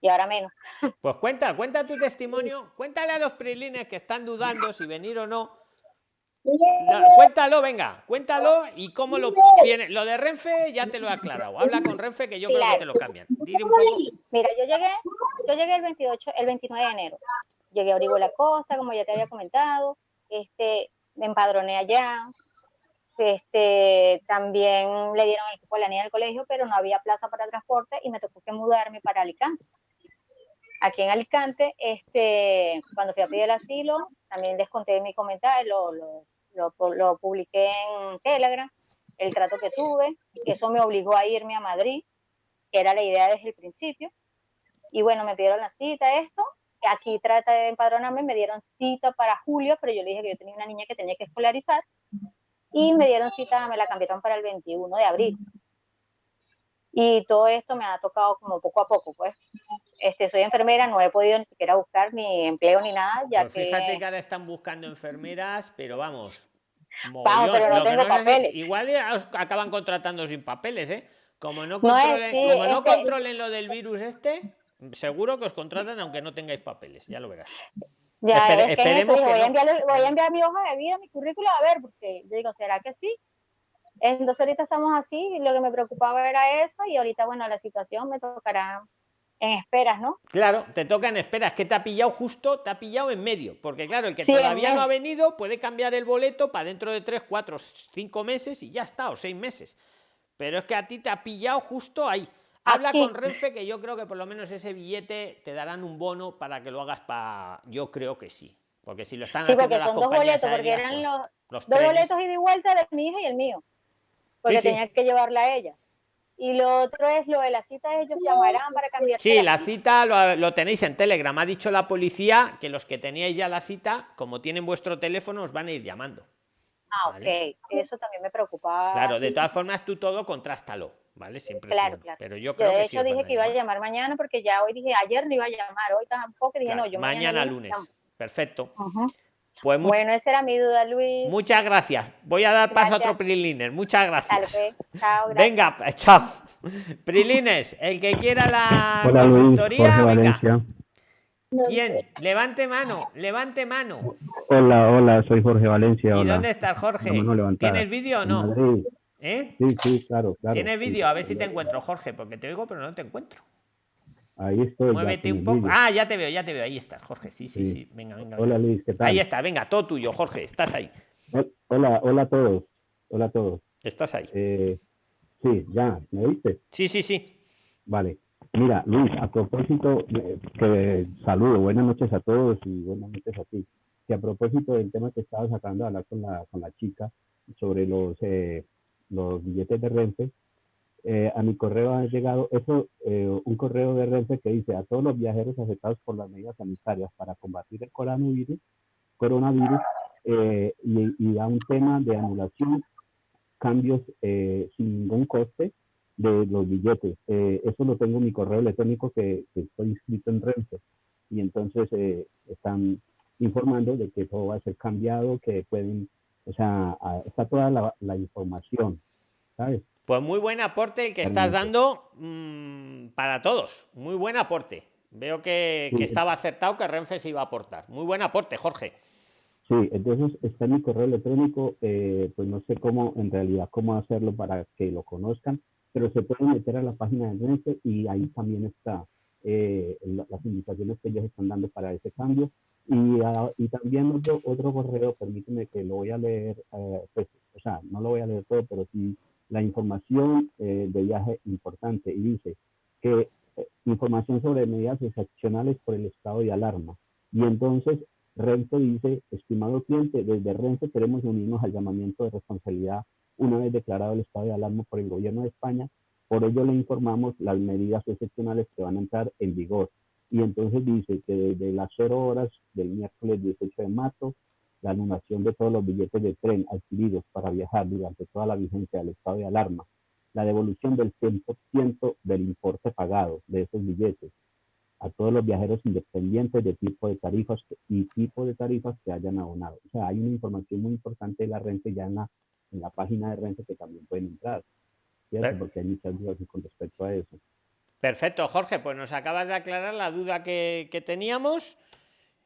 Y ahora menos. Pues cuenta, cuenta tu testimonio, cuéntale a los prilines que están dudando si venir o no. No, cuéntalo, venga, cuéntalo y cómo lo tiene. Lo de Renfe ya te lo he aclarado. Habla con Renfe que yo creo que te lo cambian. Dile un poco. Mira, yo llegué, yo llegué el 28, el 29 de enero. Llegué a Orihuela Costa, como ya te había comentado. Este, me empadroné allá. Este, también le dieron el cupo a la niña del colegio, pero no había plaza para transporte y me tocó que mudarme para Alicante. Aquí en Alicante, este, cuando fui a pedir el asilo, también desconté mi comentario, lo, lo, lo, lo publiqué en Telegram, el trato que tuve, que eso me obligó a irme a Madrid, que era la idea desde el principio. Y bueno, me pidieron la cita, esto. Aquí trata de empadronarme, me dieron cita para julio, pero yo le dije que yo tenía una niña que tenía que escolarizar. Y me dieron cita, me la cambiaron para el 21 de abril. Y todo esto me ha tocado como poco a poco, pues. Este, soy enfermera, no he podido ni siquiera buscar ni empleo ni nada, ya Pues fíjate que... que ahora están buscando enfermeras, pero vamos. Vamos, pero no Lo que tengo papeles. igual os acaban contratando sin papeles, ¿eh? Como no controlen, sí, como no que- controlen lo del virus este, seguro que os contratan aunque no tengáis papeles, ya lo verás. Ya, Espere- es que eso esperemos que voy, a enviarle- voy a enviar mi hoja de vida, mi currículo, a ver, porque yo digo, ¿será que sí? Entonces ahorita estamos así, y lo que me preocupaba era eso, y ahorita, bueno, la situación me tocará en esperas, ¿no? Claro, te toca en espera, es que te ha pillado justo, te ha pillado en medio, porque claro, el que Sí, todavía no ha venido puede cambiar el boleto para dentro de 3, 4, 5 meses y ya está, o 6 meses. Pero es que a ti te ha pillado justo ahí. Habla Aquí. con Renfe que yo creo que por lo menos ese billete te darán un bono para que lo hagas para... Yo creo que sí. Porque si lo están Sí, haciendo porque las son dos boletos, porque eran pues, los los dos trenes. boletos ida y vuelta de mi hija y el mío, porque sí. tenía que llevarla a ella. Y lo otro es lo de la cita, ellos llamarán para cambiar. Sí, la cita lo, lo tenéis en Telegram. Ha dicho la policía que los que teníais ya la cita, como tienen vuestro teléfono, os van a ir llamando. Ah, Vale. ok, eso también me preocupaba. Claro, de sí. todas formas tú todo contrástalo, ¿vale? Siempre Claro, bueno. claro. Pero yo Yo creo de que sí hecho van dije que iba a llamar. mañana porque ya hoy dije, ayer no iba a llamar, hoy tampoco dije, Claro, no, yo mañana lunes lunes. Perfecto. llamo. Pues Bueno, esa era mi duda, Luis. muchas gracias. Voy a dar paso a otro. Priliner. Muchas gracias. pues. Chao, gracias. Venga, chao. Prilines, el que quiera la Hola Luis, consultoría, Jorge venga. Valencia. ¿Quién? Levante mano, levante mano. Hola, hola, soy Jorge Valencia. ¿Y dónde estás, Jorge? ¿Tienes vídeo o no? ¿Eh? Sí, sí, claro, claro. ¿Tienes vídeo? A ver si te encuentro, Jorge, porque te oigo, pero no te encuentro. Ahí estoy. Muévete un poco. Ah, ya te veo, ya te veo. Ahí estás, Jorge. Sí, sí, Sí. sí. Venga, venga. Hola. Luis, ¿qué tal? Ahí está, venga, todo tuyo, Jorge. Estás ahí. Hol- Hola, hola a todos. Hola a todos. Estás ahí. Eh, sí, ya, ¿me oíste? Sí, sí, sí. Vale. Mira, Luis, a propósito, eh, que saludo, buenas noches a todos y buenas noches a ti. Que a propósito del tema que estabas sacando a hablar con la, con la chica sobre los, eh, los billetes de Renfe, eh, a mi correo ha llegado eso, eh, un correo de Renfe que dice a todos los viajeros afectados por las medidas sanitarias para combatir el coronavirus, coronavirus eh, y, y da un tema de anulación, cambios sin ningún coste de los billetes. Eso lo tengo en mi correo electrónico que, estoy inscrito en Renfe. Y entonces están informando de que todo va a ser cambiado, que pueden, o sea, está toda la, la información, ¿sabes? Pues muy buen aporte el que estás dando mm, para todos. Muy buen aporte. Veo que, que Sí. estaba acertado que Renfe se iba a aportar. Muy buen aporte, Jorge. Sí, entonces está en mi correo electrónico, eh, pues no sé cómo, en realidad, cómo hacerlo para que lo conozcan, pero se pueden meter a la página de Renfe y ahí también está eh, la- las indicaciones que ellos están dando para ese cambio. Y, ah, y también otro, otro correo, permíteme que lo voy a leer, eh, pues, o sea, no lo voy a leer todo, pero sí la información eh, de viaje importante y dice que eh, información sobre medidas excepcionales por el estado de alarma. Y entonces Renfe dice, estimado cliente, desde Renfe queremos unirnos al llamamiento de responsabilidad una vez declarado el estado de alarma por el gobierno de España. Por ello le informamos las medidas excepcionales que van a entrar en vigor. Y entonces dice que desde las 0 horas del miércoles 18 de marzo, la anulación de todos los billetes de tren adquiridos para viajar durante toda la vigencia del estado de alarma, la devolución del 100% del importe pagado de esos billetes, a todos los viajeros independientes de tipo de tarifas y tipo de tarifas que hayan abonado. O sea, hay una información muy importante de la Renfe ya en la, en la página de Renfe que también pueden entrar, ¿cierto? Porque hay muchas dudas con respecto a eso. Perfecto, Jorge. Pues nos acabas de aclarar la duda que, que teníamos.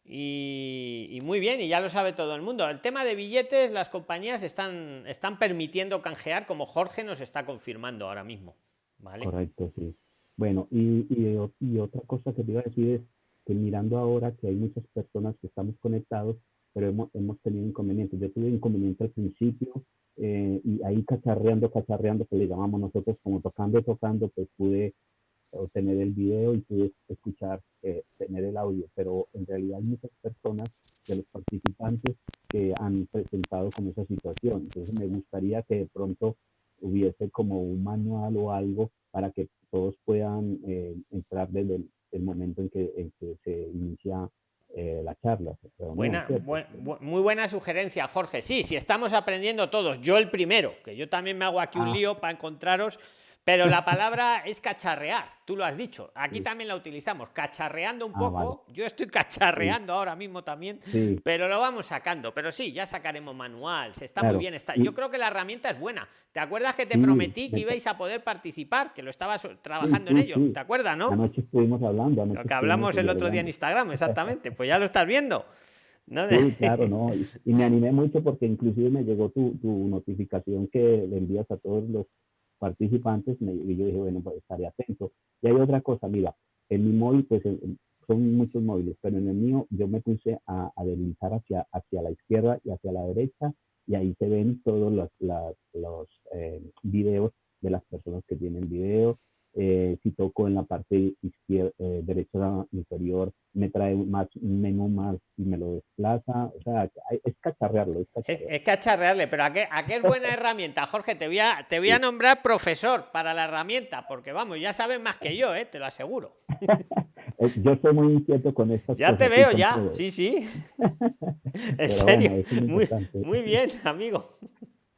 Y, y muy bien, y ya lo sabe todo el mundo. El tema de billetes, las compañías están, están permitiendo canjear, como Jorge nos está confirmando ahora mismo. ¿Vale? Correcto, sí. Bueno, y, y, y otra cosa que te iba a decir es que mirando ahora que hay muchas personas que estamos conectados, pero hemos, hemos tenido inconvenientes. Yo tuve inconveniente al principio eh, y ahí cacharreando, cacharreando, que le llamamos nosotros como tocando, tocando, pues pude obtener el video y pude escuchar, eh, tener el audio, pero en realidad hay muchas personas de los participantes que han presentado como esa situación. Entonces me gustaría que de pronto hubiese como un manual o algo para que todos puedan eh, entrar desde el, el momento en que, en que se inicia eh, la charla. Buena, buen- bu- muy buena sugerencia, Jorge. Sí, sí, estamos aprendiendo todos. Yo el primero, que yo también me hago aquí un Ah. lío para encontraros, Pero la palabra es cacharrear, tú lo has dicho. Aquí también la utilizamos, cacharreando un Ah, poco. Yo estoy cacharreando ahora mismo también, Sí. pero lo vamos sacando. Pero sí, ya sacaremos manual, se está Claro, muy bien. Está. Yo creo que la herramienta es buena. ¿Te acuerdas que te prometí que ibais a poder participar? Que lo estabas trabajando en ello. ¿Te acuerdas, no? Anoche estuvimos hablando. anoche Lo que hablamos el otro día en. Instagram, exactamente. Pues ya lo estás viendo. ¿no? Sí, claro, no. Y, y me animé mucho porque inclusive me llegó tu, tu notificación que le envías a todos los participantes y yo dije, bueno, pues estaré atento. Y hay otra cosa, mira, en mi móvil, pues en- son muchos móviles, pero en el mío yo me puse a, a deslizar hacia, hacia la izquierda y hacia la derecha y ahí se ven todos los, las- los eh, videos de las personas que tienen video. Eh, si toco en la parte izquierda, eh, derecha inferior, me trae más, un menú más y me lo desplaza. O sea, es cacharrearlo, es Es, cacharrearlo. es cacharrearle, pero ¿a qué, a qué es buena herramienta, Jorge? Te voy, a, te voy a nombrar profesor para la herramienta, porque vamos, ya sabes más que yo, ¿eh? te lo aseguro. Eh, Yo soy muy inquieto con estas Ya cosas. te veo, ya, todo. sí, sí. En serio, bueno, es muy, muy bien, amigo.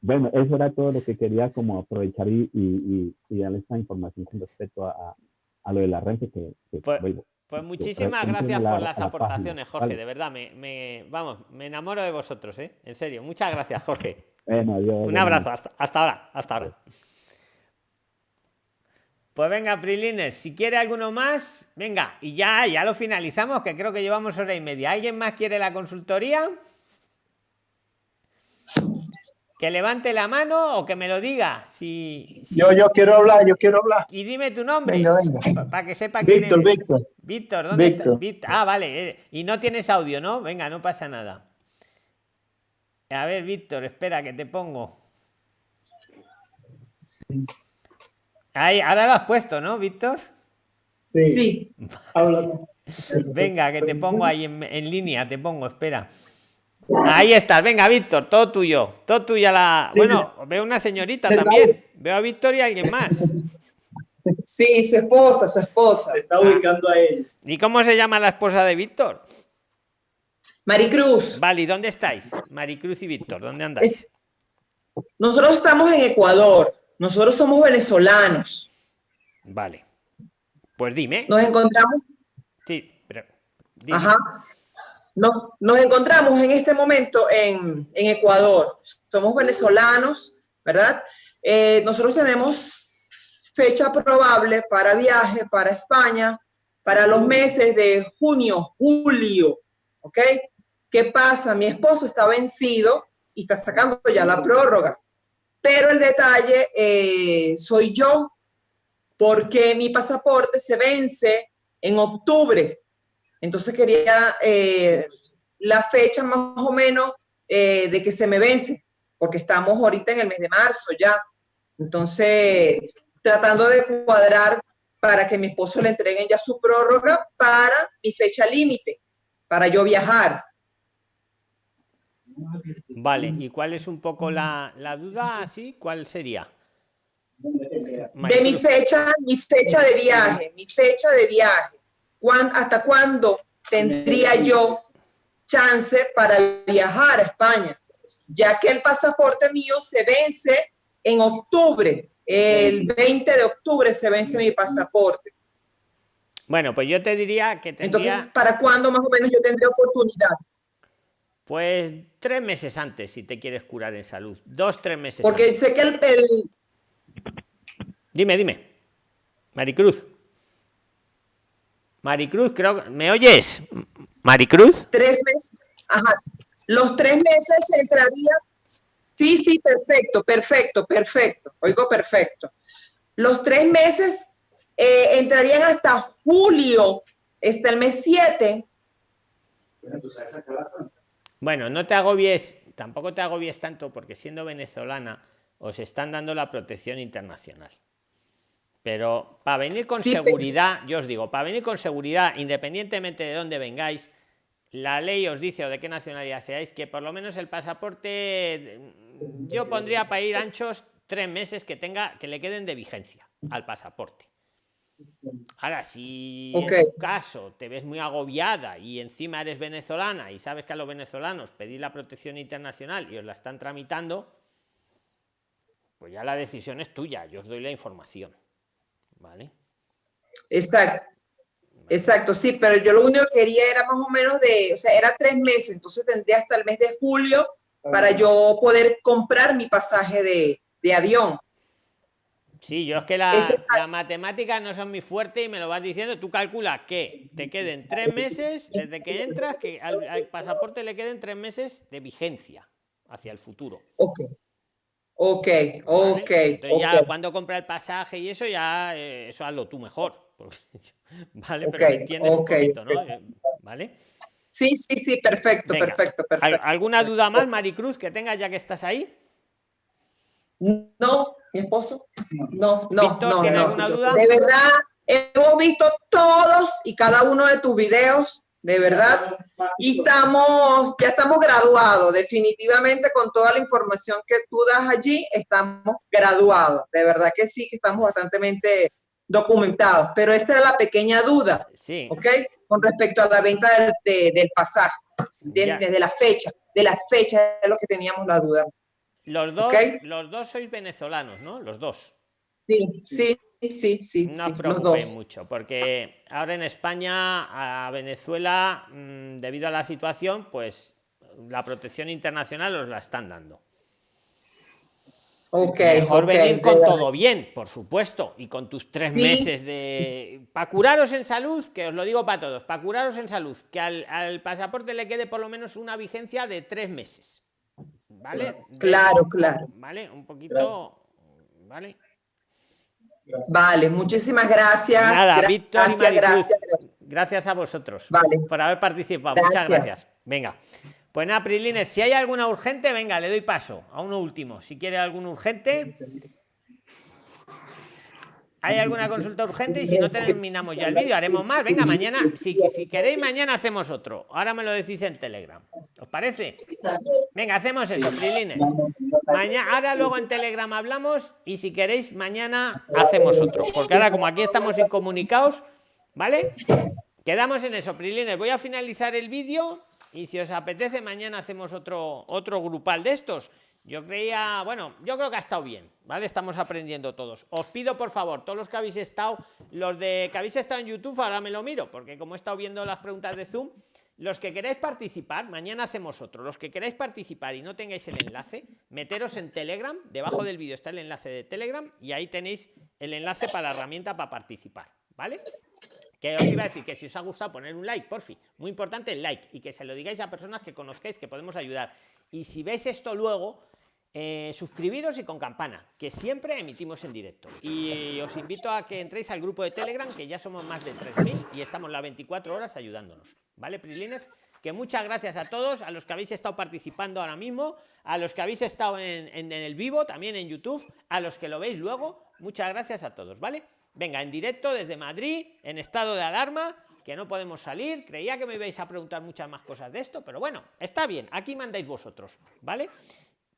Bueno, eso era todo lo que quería como aprovechar y, y, y, y darle esta información con respecto a, lo de la renta que, que Pues- vuelvo. Pues muchísimas gracias la- por las la aportaciones, página, Jorge, ¿vale? de verdad, me, me- vamos, me enamoro de vosotros, ¿eh? En serio, muchas gracias, Jorge. Bueno, Un abrazo, hasta, hasta ahora, hasta ahora. Pues venga, Prilines, si quiere alguno más, venga, y ya, ya lo finalizamos, que creo que llevamos hora y media. ¿Alguien más quiere la consultoría? Que levante la mano o que me lo diga. Si, si- Yo, yo quiero hablar, yo quiero hablar. Y dime tu nombre. Venga, venga. Para que sepa quién Víctor, eres. Víctor. Víctor, ¿dónde está? Víctor. Víctor. Ah, vale. eh, Y no tienes audio, ¿no? Venga, no pasa nada. A ver, Víctor, espera que te pongo. Ahí, ahora lo has puesto, ¿no, Víctor? Sí. Sí. Venga, que te pongo ahí en, en línea, te pongo, espera. Ahí estás, venga, Víctor, todo tuyo, todo tuya la. Sí, bueno, veo una señorita también. Veo a Víctor y a alguien más. Sí, su esposa, su esposa. Está ubicando a ella. ¿Y cómo se llama la esposa de Víctor? Maricruz. Vale, ¿y dónde estáis? Maricruz y Víctor, ¿dónde andáis? Nosotros estamos en Ecuador. Nosotros somos venezolanos. Vale. Pues dime. Nos encontramos, Sí, pero. dime. ajá. Nos, nos encontramos en este momento en, Ecuador. Somos venezolanos, ¿verdad? Eh, nosotros tenemos fecha probable para viaje para España para los meses de junio, julio, ¿ok? ¿Qué pasa? Mi esposo está vencido y está sacando ya la prórroga, pero el detalle eh, soy yo, porque mi pasaporte se vence en octubre. Entonces quería eh, la fecha más o menos eh, de que se me vence, porque estamos ahorita en el mes de marzo ya. Entonces, tratando de cuadrar para que mi esposo le entreguen ya su prórroga para mi fecha límite, para yo viajar. Vale, ¿y cuál es un poco la, la duda así? ¿Cuál sería? De mi fecha, mi fecha de viaje, mi fecha de viaje. ¿Cuán- ¿Hasta cuándo tendría yo chance para viajar a España? Ya que el pasaporte mío se vence en octubre. El 20 de octubre se vence mi pasaporte. Bueno, pues yo te diría que tendría. Entonces, ¿para cuándo más o menos yo tendría oportunidad? Pues tres meses antes, si te quieres curar en salud. Dos, tres meses Porque antes. sé que el, el- Dime, dime. Maricruz. Maricruz, creo que... ¿Me oyes? Maricruz. tres meses, ajá, los tres meses entraría, sí, sí, perfecto, perfecto, perfecto, oigo perfecto. Los tres meses eh, entrarían hasta julio, hasta el mes 7. Bueno, no te agobies, tampoco te agobies tanto porque siendo venezolana os están dando la protección internacional. Pero para venir con Sí, pero- seguridad, yo os digo, para venir con seguridad, independientemente de dónde vengáis, la ley os dice o de qué nacionalidad seáis, que por lo menos el pasaporte, yo pondría para ir anchos tres meses que tenga, que le queden de vigencia al pasaporte. Ahora, si en tu caso te ves muy agobiada y encima eres venezolana y sabes que a los venezolanos pedís la protección internacional y os la están tramitando, pues ya la decisión es tuya, yo os doy la información. ¿Vale? Exacto. Exacto, sí, pero yo lo único que quería era más o menos de, o sea, era tres meses, entonces tendría hasta el mes de julio para yo poder comprar mi pasaje de, de avión. Sí, yo es que la, la matemática no son muy fuerte y me lo vas diciendo. Tú calculas que te queden tres meses desde que entras, que al, al pasaporte le queden tres meses de vigencia hacia el futuro. Ok. Ok, ok. Entonces ya cuando compra el pasaje y eso ya, eh, eso hazlo tú mejor. porque- vale, Ok, pero me entiendes un ok, poquito, ¿no? Eh, ¿Vale? Sí, sí, sí, perfecto, Venga. perfecto, ¿Al- perfecto. ¿Alguna duda más, Maricruz, que tengas ya que estás ahí? No, mi esposo. No, no, Víctor, no, ¿tiene no. alguna duda? De verdad, hemos visto todos y cada uno de tus videos, de verdad, y estamos, ya estamos graduados, definitivamente con toda la información que tú das allí, estamos graduados. De verdad que sí, que estamos bastante documentados, pero esa era la pequeña duda, Sí. ¿ok? Con respecto a la venta del, de- del pasaje, de- desde la fecha, de las fechas es lo que teníamos la duda. Los dos, los dos sois venezolanos, ¿no? Los dos. Sí, sí, sí, sí, No sí, os preocupéis mucho, porque ahora en España, a Venezuela, mm, debido a la situación, pues la protección internacional os la están dando. Ok, Mejor ok, venir con todo bien, por supuesto, y con tus tres Sí, meses de... Para curaros en salud, que os lo digo para todos, para curaros en salud, que al, al pasaporte le quede por lo menos una vigencia de tres meses. ¿Vale? De- Claro, claro. ¿Vale? Un poquito... ¿Vale? Vale, muchísimas gracias. Nada, Gra- Víctor y gracias, Maricruz, gracias, gracias. gracias a vosotros Vale. por haber participado. Muchas Gracias. gracias. Venga. Pues nada, Prilines, si hay alguna urgente, venga, le doy paso a uno último. Si quiere algún urgente. ¿Hay alguna consulta urgente? Y si no terminamos ya el vídeo, haremos más. Venga, mañana, si, si queréis, mañana hacemos otro. Ahora me lo decís en Telegram. ¿Os parece? Venga, hacemos eso, Prilines. Mañana, ahora luego en Telegram hablamos y si queréis, mañana hacemos otro. Porque ahora, como aquí estamos incomunicados, ¿vale? Quedamos en eso, Prilines. Voy a finalizar el vídeo y si os apetece, mañana hacemos otro, otro grupal de estos. Yo creía, bueno, yo creo que ha estado bien, ¿vale? Estamos aprendiendo todos. Os pido, por favor, todos los que habéis estado, los de que habéis estado en YouTube, ahora me lo miro, porque como he estado viendo las preguntas de Zoom, los que queráis participar, mañana hacemos otro. Los que queráis participar y no tengáis el enlace, meteros en Telegram. Debajo del vídeo está el enlace de Telegram y ahí tenéis el enlace para la herramienta para participar, ¿vale? Que os iba a decir que si os ha gustado poner un like, por fin. Muy importante el like y que se lo digáis a personas que conozcáis que podemos ayudar. Y si veis esto luego, eh, suscribiros y con campana, que siempre emitimos en directo. Y os invito a que entréis al grupo de Telegram, que ya somos más de 3.000 y estamos las 24 horas ayudándonos. ¿Vale, Prilines? Que muchas gracias a todos, a los que habéis estado participando ahora mismo, a los que habéis estado en- en el vivo, también en YouTube, a los que lo veis luego. Muchas gracias a todos, ¿vale? Venga, en directo desde Madrid, en estado de alarma, que no podemos salir. Creía que me ibais a preguntar muchas más cosas de esto, pero bueno, está bien, aquí mandáis vosotros, ¿vale?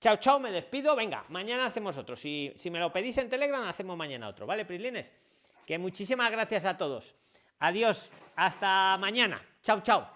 Chao, chao, me despido. Venga, mañana hacemos otro. Si, si me lo pedís en Telegram, hacemos mañana otro, ¿vale, Prislines? Que muchísimas gracias a todos. Adiós, hasta mañana. Chao, chao.